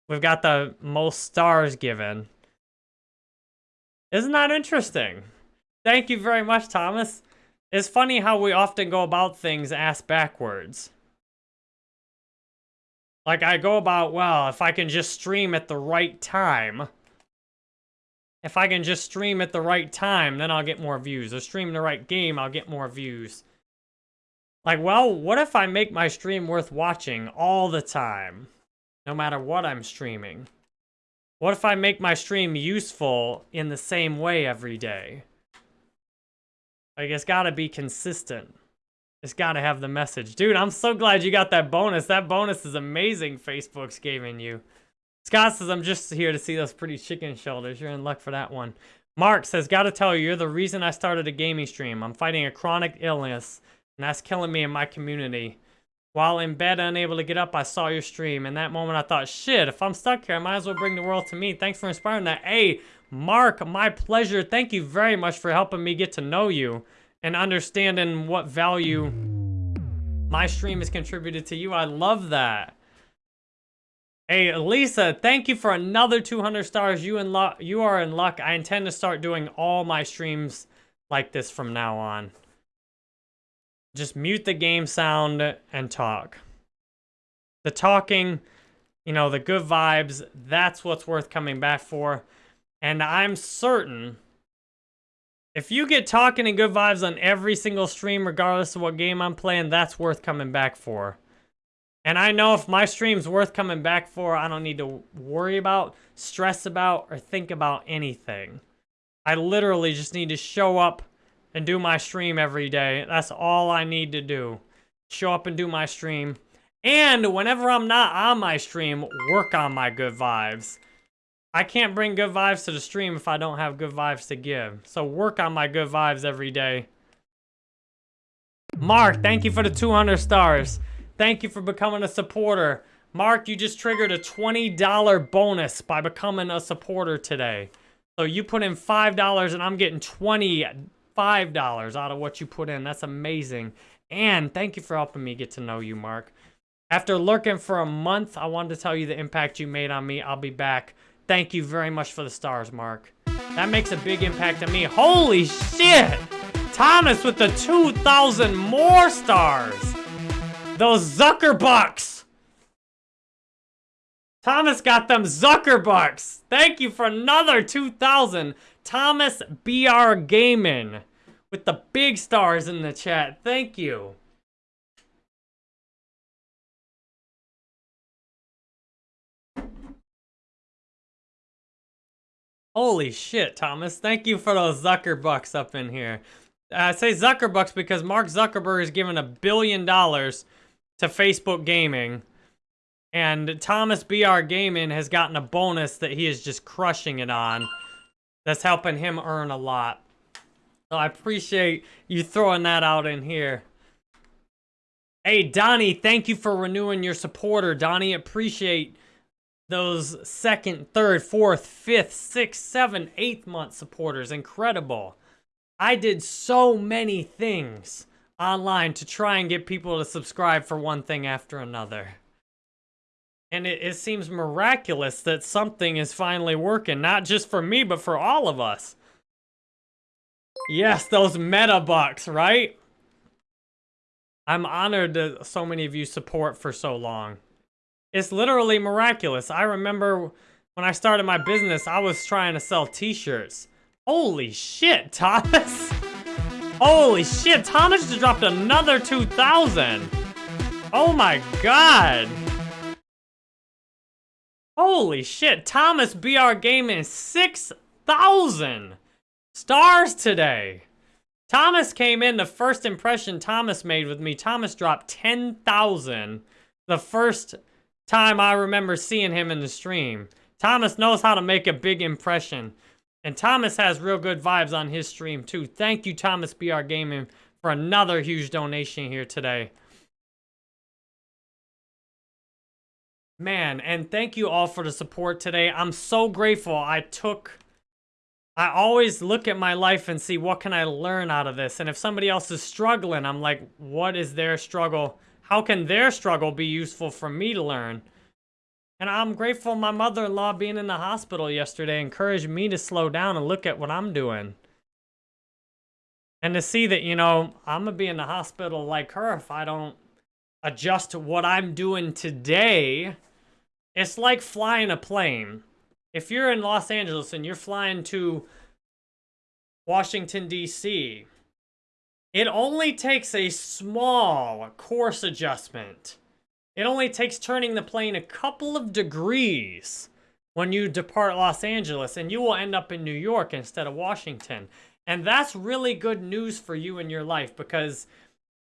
we've got the most stars given. Isn't that interesting? Thank you very much, Thomas. It's funny how we often go about things ass backwards. Like, I go about, well, if I can just stream at the right time. If I can just stream at the right time, then I'll get more views. Or stream the right game, I'll get more views. Like, well, what if I make my stream worth watching all the time? No matter what I'm streaming. What if I make my stream useful in the same way every day? Like, it's got to be consistent. It's got to have the message. Dude, I'm so glad you got that bonus. That bonus is amazing Facebook's giving you. Scott says, I'm just here to see those pretty chicken shoulders. You're in luck for that one. Mark says, gotta tell you, you're the reason I started a gaming stream. I'm fighting a chronic illness, and that's killing me in my community. While in bed, unable to get up, I saw your stream. In that moment, I thought, shit, if I'm stuck here, I might as well bring the world to me. Thanks for inspiring that. Hey, Mark, my pleasure. Thank you very much for helping me get to know you and understanding what value my stream has contributed to you. I love that. Hey, Lisa, thank you for another 200 stars. You in luck. You are in luck. I intend to start doing all my streams like this from now on. Just mute the game sound and talk. The talking, you know, the good vibes, that's what's worth coming back for. And I'm certain if you get talking and good vibes on every single stream, regardless of what game I'm playing, that's worth coming back for. And I know if my stream's worth coming back for, I don't need to worry about, stress about, or think about anything. I literally just need to show up and do my stream every day. That's all I need to do. Show up and do my stream. And whenever I'm not on my stream, work on my good vibes. I can't bring good vibes to the stream if I don't have good vibes to give. So work on my good vibes every day. Mark, thank you for the 200 stars. Thank you for becoming a supporter. Mark, you just triggered a $20 bonus by becoming a supporter today. So you put in $5 and I'm getting $25 out of what you put in. That's amazing. And thank you for helping me get to know you, Mark. After lurking for a month, I wanted to tell you the impact you made on me. I'll be back Thank you very much for the stars, Mark. That makes a big impact on me. Holy shit! Thomas with the 2,000 more stars! Those Zuckerbucks! Thomas got them Zuckerbucks! Thank you for another 2,000. Thomas BR Gaming with the big stars in the chat. Thank you. Holy shit, Thomas. Thank you for those Zuckerbucks up in here. I say Zuckerbucks because Mark Zuckerberg is giving a billion dollars to Facebook Gaming. And Thomas BR Gaming has gotten a bonus that he is just crushing it on. That's helping him earn a lot. So I appreciate you throwing that out in here. Hey, Donnie, thank you for renewing your supporter. Donnie, appreciate those second, third, fourth, fifth, sixth, seventh, eighth month supporters. Incredible. I did so many things online to try and get people to subscribe for one thing after another. And it, it seems miraculous that something is finally working, not just for me, but for all of us. Yes, those meta bucks, right? I'm honored that so many of you support for so long. It's literally miraculous. I remember when I started my business, I was trying to sell t-shirts. Holy shit, Thomas! Holy shit, Thomas just dropped another 2,000! Oh my god! Holy shit, Thomas BR Gaming 6,000 stars today! Thomas came in, the first impression Thomas made with me, Thomas dropped 10,000 the first time I remember seeing him in the stream. Thomas knows how to make a big impression. And Thomas has real good vibes on his stream too. Thank you, Thomas BR Gaming, for another huge donation here today. Man, and thank you all for the support today. I'm so grateful I took I always look at my life and see what can I learn out of this. And if somebody else is struggling, I'm like, what is their struggle? How can their struggle be useful for me to learn? And I'm grateful my mother-in-law being in the hospital yesterday encouraged me to slow down and look at what I'm doing. And to see that, you know, I'm going to be in the hospital like her if I don't adjust to what I'm doing today. It's like flying a plane if you're in Los Angeles and you're flying to Washington, D.C., it only takes a small course adjustment. It only takes turning the plane a couple of degrees when you depart Los Angeles, and you will end up in New York instead of Washington. And that's really good news for you in your life because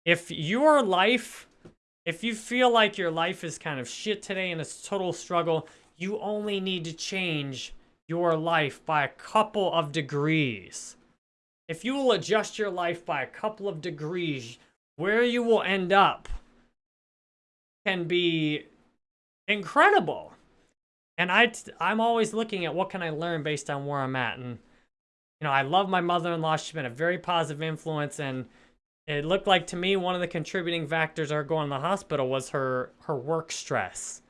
if your life, if you feel like your life is kind of shit today and it's a total struggle, you only need to change your life by a couple of degrees. If you will adjust your life by a couple of degrees, where you will end up can be incredible. And I, I'm always looking at what can I learn based on where I'm at. And, you know, I love my mother-in-law. She's been a very positive influence. And it looked like to me, one of the contributing factors her going to the hospital was her, her work stress.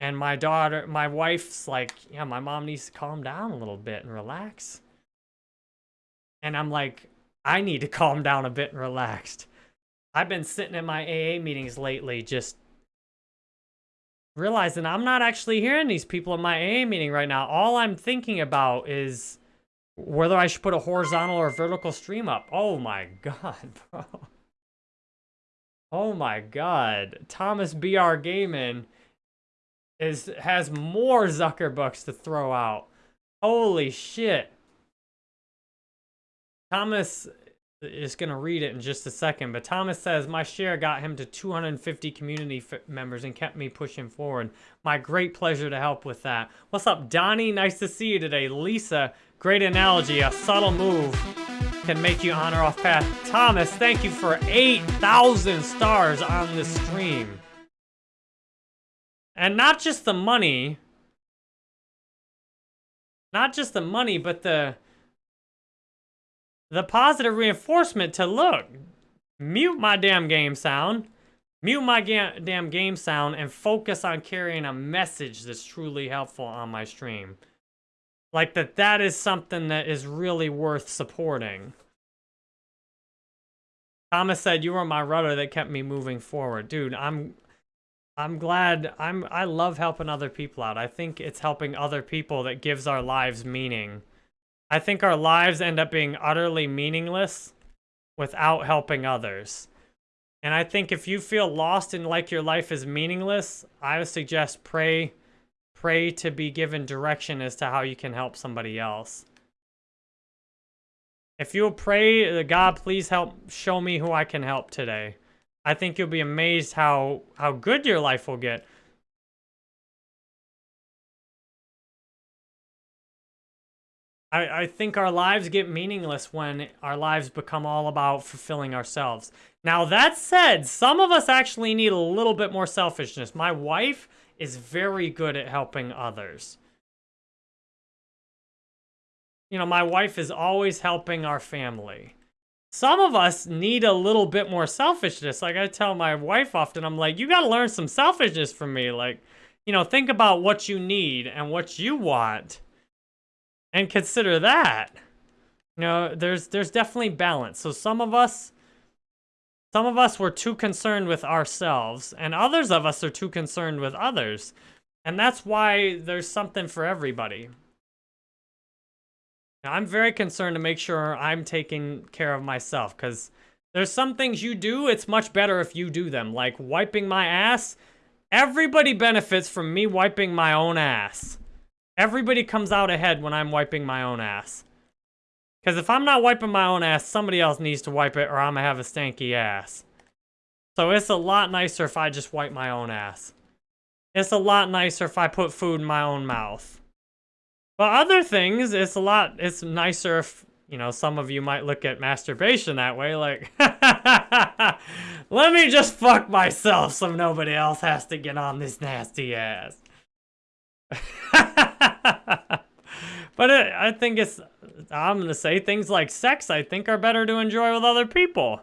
And my daughter, my wife's like, yeah, my mom needs to calm down a little bit and relax. And I'm like, I need to calm down a bit and relaxed. I've been sitting in my AA meetings lately just realizing I'm not actually hearing these people in my AA meeting right now. All I'm thinking about is whether I should put a horizontal or vertical stream up. Oh my god, bro. Oh my god. Thomas BR Gaming is has more Zuckerbucks to throw out. Holy shit. Thomas is going to read it in just a second, but Thomas says, My share got him to 250 community members and kept me pushing forward. My great pleasure to help with that. What's up, Donnie? Nice to see you today. Lisa, great analogy. A subtle move can make you honor off path. Thomas, thank you for 8,000 stars on the stream. And not just the money. Not just the money, but the the positive reinforcement to look. Mute my damn game sound. Mute my ga damn game sound and focus on carrying a message that's truly helpful on my stream. Like that that is something that is really worth supporting. Thomas said, you were my rudder that kept me moving forward. Dude, I'm I'm glad, I'm, I love helping other people out. I think it's helping other people that gives our lives meaning. I think our lives end up being utterly meaningless without helping others. And I think if you feel lost and like your life is meaningless, I would suggest pray, pray to be given direction as to how you can help somebody else. If you'll pray, God, please help show me who I can help today. I think you'll be amazed how, how good your life will get. I, I think our lives get meaningless when our lives become all about fulfilling ourselves. Now, that said, some of us actually need a little bit more selfishness. My wife is very good at helping others. You know, my wife is always helping our family. Some of us need a little bit more selfishness. Like I tell my wife often, I'm like, you got to learn some selfishness from me. Like, you know, think about what you need and what you want and consider that. You know, there's there's definitely balance. So some of us some of us were too concerned with ourselves and others of us are too concerned with others. And that's why there's something for everybody. Now, I'm very concerned to make sure I'm taking care of myself because there's some things you do, it's much better if you do them. Like wiping my ass, everybody benefits from me wiping my own ass. Everybody comes out ahead when I'm wiping my own ass. Because if I'm not wiping my own ass, somebody else needs to wipe it or I'm going to have a stanky ass. So it's a lot nicer if I just wipe my own ass. It's a lot nicer if I put food in my own mouth. But other things, it's a lot, it's nicer if, you know, some of you might look at masturbation that way, like, let me just fuck myself so nobody else has to get on this nasty ass. but it, I think it's, I'm going to say things like sex, I think are better to enjoy with other people.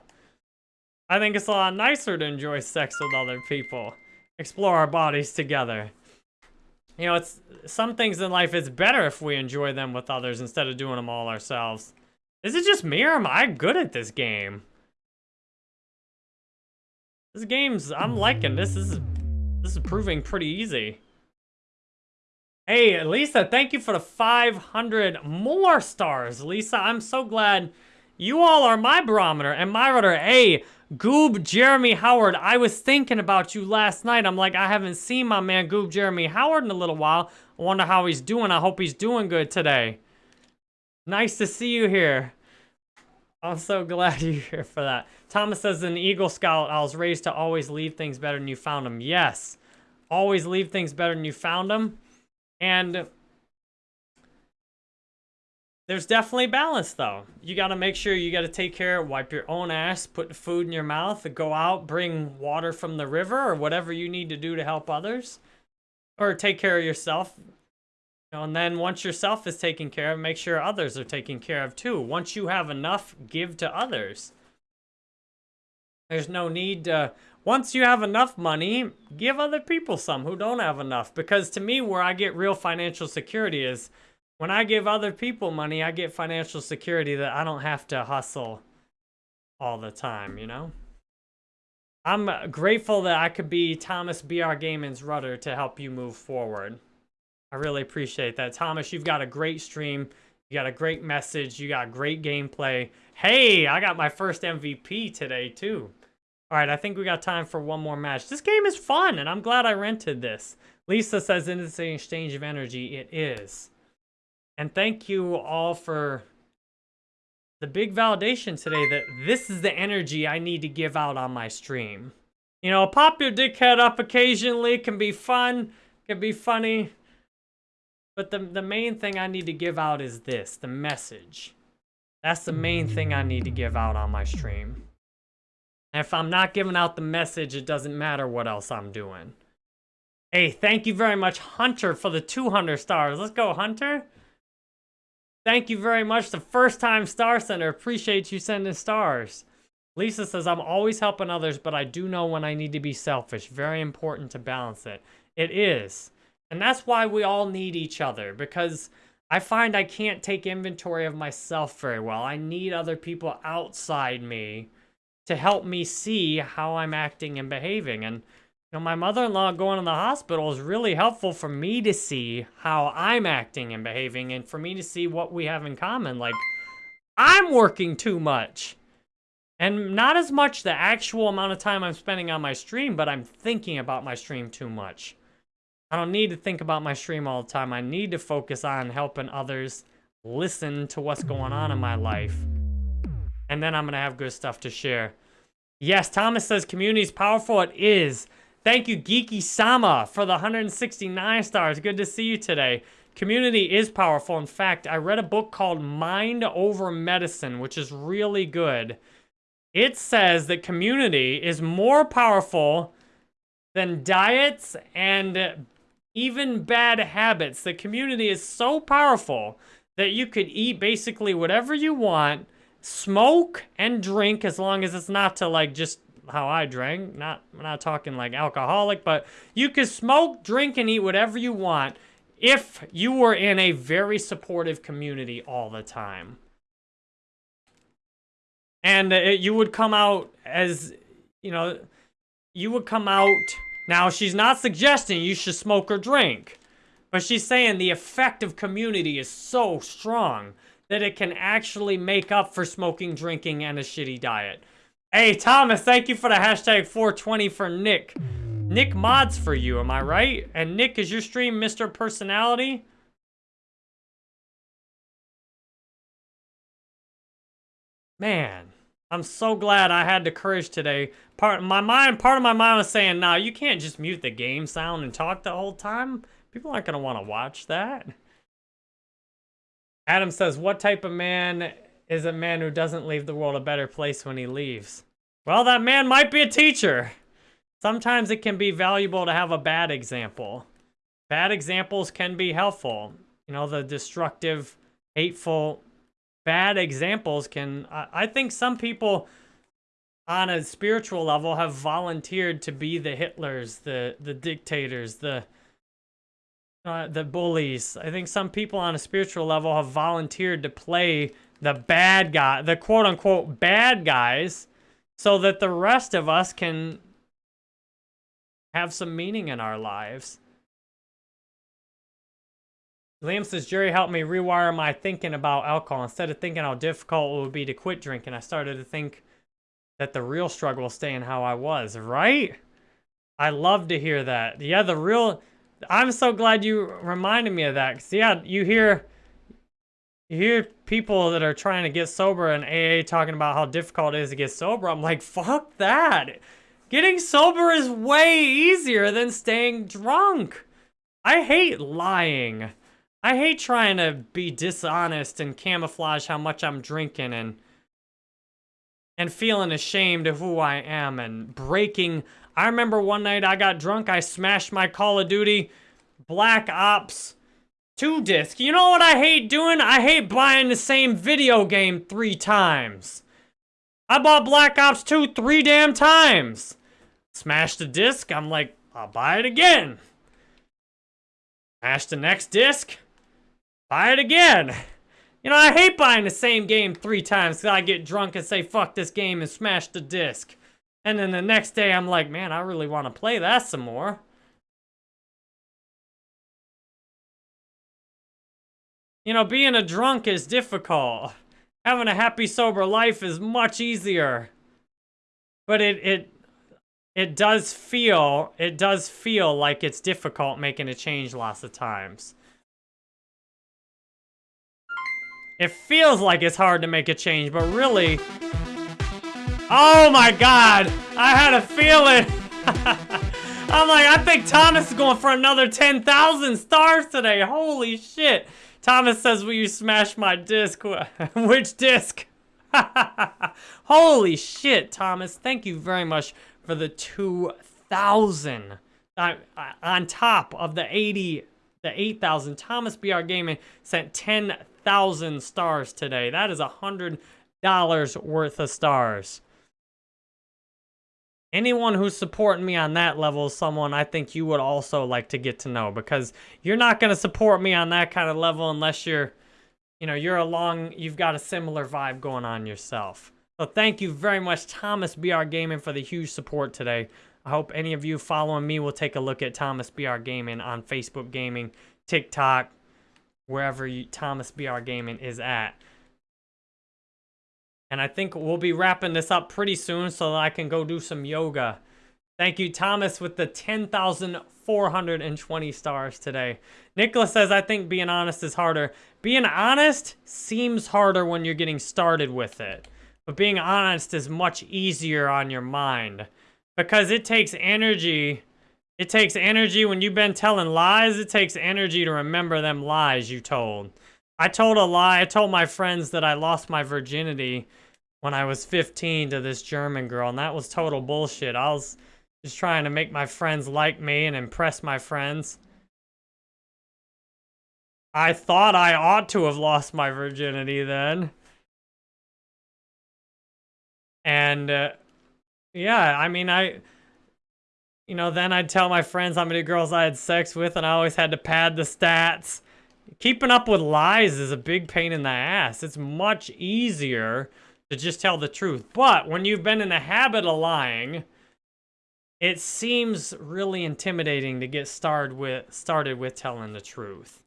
I think it's a lot nicer to enjoy sex with other people. Explore our bodies together. You know, it's some things in life, it's better if we enjoy them with others instead of doing them all ourselves. Is it just me or am I good at this game? This game's, I'm liking this. This is, this is proving pretty easy. Hey, Lisa, thank you for the 500 more stars. Lisa, I'm so glad you all are my barometer and my rudder. Hey, Goob Jeremy Howard, I was thinking about you last night. I'm like, I haven't seen my man Goob Jeremy Howard in a little while. I wonder how he's doing. I hope he's doing good today. Nice to see you here. I'm so glad you're here for that. Thomas says, an Eagle Scout, I was raised to always leave things better than you found them. Yes, always leave things better than you found them. And there's definitely balance though. You got to make sure you got to take care, wipe your own ass, put food in your mouth, go out, bring water from the river or whatever you need to do to help others or take care of yourself. And then once yourself is taken care of, make sure others are taken care of too. Once you have enough, give to others. There's no need to once you have enough money, give other people some who don't have enough. Because to me, where I get real financial security is when I give other people money, I get financial security that I don't have to hustle all the time, you know? I'm uh, grateful that I could be Thomas BR Gaming's rudder to help you move forward. I really appreciate that. Thomas, you've got a great stream. You got a great message. You got great gameplay. Hey, I got my first MVP today, too. All right, I think we got time for one more match. This game is fun, and I'm glad I rented this. Lisa says it's an exchange of energy. It is. And thank you all for the big validation today that this is the energy I need to give out on my stream. You know, pop your dickhead up occasionally can be fun, can be funny. But the, the main thing I need to give out is this, the message. That's the main thing I need to give out on my stream. If I'm not giving out the message, it doesn't matter what else I'm doing. Hey, thank you very much, Hunter, for the 200 stars. Let's go, Hunter. Thank you very much. The first time Star Center. Appreciate you sending stars. Lisa says, I'm always helping others, but I do know when I need to be selfish. Very important to balance it. It is. And that's why we all need each other, because I find I can't take inventory of myself very well. I need other people outside me to help me see how I'm acting and behaving. And, you know, my mother-in-law going to the hospital is really helpful for me to see how I'm acting and behaving and for me to see what we have in common. Like, I'm working too much. And not as much the actual amount of time I'm spending on my stream, but I'm thinking about my stream too much. I don't need to think about my stream all the time. I need to focus on helping others listen to what's going on in my life and then I'm going to have good stuff to share. Yes, Thomas says community is powerful. It is. Thank you, Geeky Sama, for the 169 stars. Good to see you today. Community is powerful. In fact, I read a book called Mind Over Medicine, which is really good. It says that community is more powerful than diets and even bad habits. The community is so powerful that you could eat basically whatever you want, smoke and drink as long as it's not to like just how I drank. Not not talking like alcoholic, but you could smoke, drink, and eat whatever you want if you were in a very supportive community all the time. And uh, it, you would come out as, you know, you would come out. Now, she's not suggesting you should smoke or drink, but she's saying the effect of community is so strong that it can actually make up for smoking, drinking, and a shitty diet. Hey, Thomas, thank you for the hashtag 420 for Nick. Nick mods for you, am I right? And Nick, is your stream Mr. Personality? Man, I'm so glad I had the courage today. Part my mind, part of my mind was saying, "Nah, you can't just mute the game sound and talk the whole time. People aren't gonna want to watch that." Adam says, "What type of man is a man who doesn't leave the world a better place when he leaves?" Well, that man might be a teacher. Sometimes it can be valuable to have a bad example. Bad examples can be helpful. You know, the destructive, hateful, bad examples can... I, I think some people on a spiritual level have volunteered to be the Hitlers, the, the dictators, the... Uh, the bullies. I think some people on a spiritual level have volunteered to play the bad guy, the quote-unquote bad guys, so that the rest of us can have some meaning in our lives. Liam says, Jerry helped me rewire my thinking about alcohol. Instead of thinking how difficult it would be to quit drinking, I started to think that the real struggle was staying how I was, right? I love to hear that. Yeah, the real... I'm so glad you reminded me of that. Because, yeah, you hear... You hear people that are trying to get sober and AA talking about how difficult it is to get sober. I'm like, fuck that. Getting sober is way easier than staying drunk. I hate lying. I hate trying to be dishonest and camouflage how much I'm drinking and and feeling ashamed of who I am and breaking. I remember one night I got drunk, I smashed my Call of Duty Black Ops 2 disc. You know what I hate doing? I hate buying the same video game three times. I bought Black Ops 2 three damn times. Smash the disc. I'm like, I'll buy it again. Smash the next disc. Buy it again. You know, I hate buying the same game three times because I get drunk and say, fuck this game and smash the disc. And then the next day I'm like, man, I really want to play that some more. You know, being a drunk is difficult. Having a happy, sober life is much easier. But it, it it does feel, it does feel like it's difficult making a change lots of times. It feels like it's hard to make a change, but really... Oh my god! I had a feeling! I'm like, I think Thomas is going for another 10,000 stars today. Holy shit. Thomas says, will you smash my disc? Which disc? Holy shit, Thomas. Thank you very much for the 2,000. Uh, on top of the 80, the 8,000. Thomas BR Gaming sent 10,000 stars today. That is a $100 worth of stars. Anyone who's supporting me on that level is someone I think you would also like to get to know because you're not going to support me on that kind of level unless you're, you know, you're along, you've got a similar vibe going on yourself. So thank you very much, Thomas BR Gaming, for the huge support today. I hope any of you following me will take a look at Thomas BR Gaming on Facebook Gaming, TikTok, wherever you, Thomas BR Gaming is at. And I think we'll be wrapping this up pretty soon so that I can go do some yoga. Thank you, Thomas, with the 10,420 stars today. Nicholas says, I think being honest is harder. Being honest seems harder when you're getting started with it. But being honest is much easier on your mind. Because it takes energy. It takes energy when you've been telling lies. It takes energy to remember them lies you told. I told a lie. I told my friends that I lost my virginity when I was 15 to this German girl. And that was total bullshit. I was... Just trying to make my friends like me and impress my friends. I thought I ought to have lost my virginity then. And, uh, yeah, I mean, I, you know, then I'd tell my friends how many girls I had sex with, and I always had to pad the stats. Keeping up with lies is a big pain in the ass. It's much easier to just tell the truth. But when you've been in the habit of lying, it seems really intimidating to get started with started with telling the truth.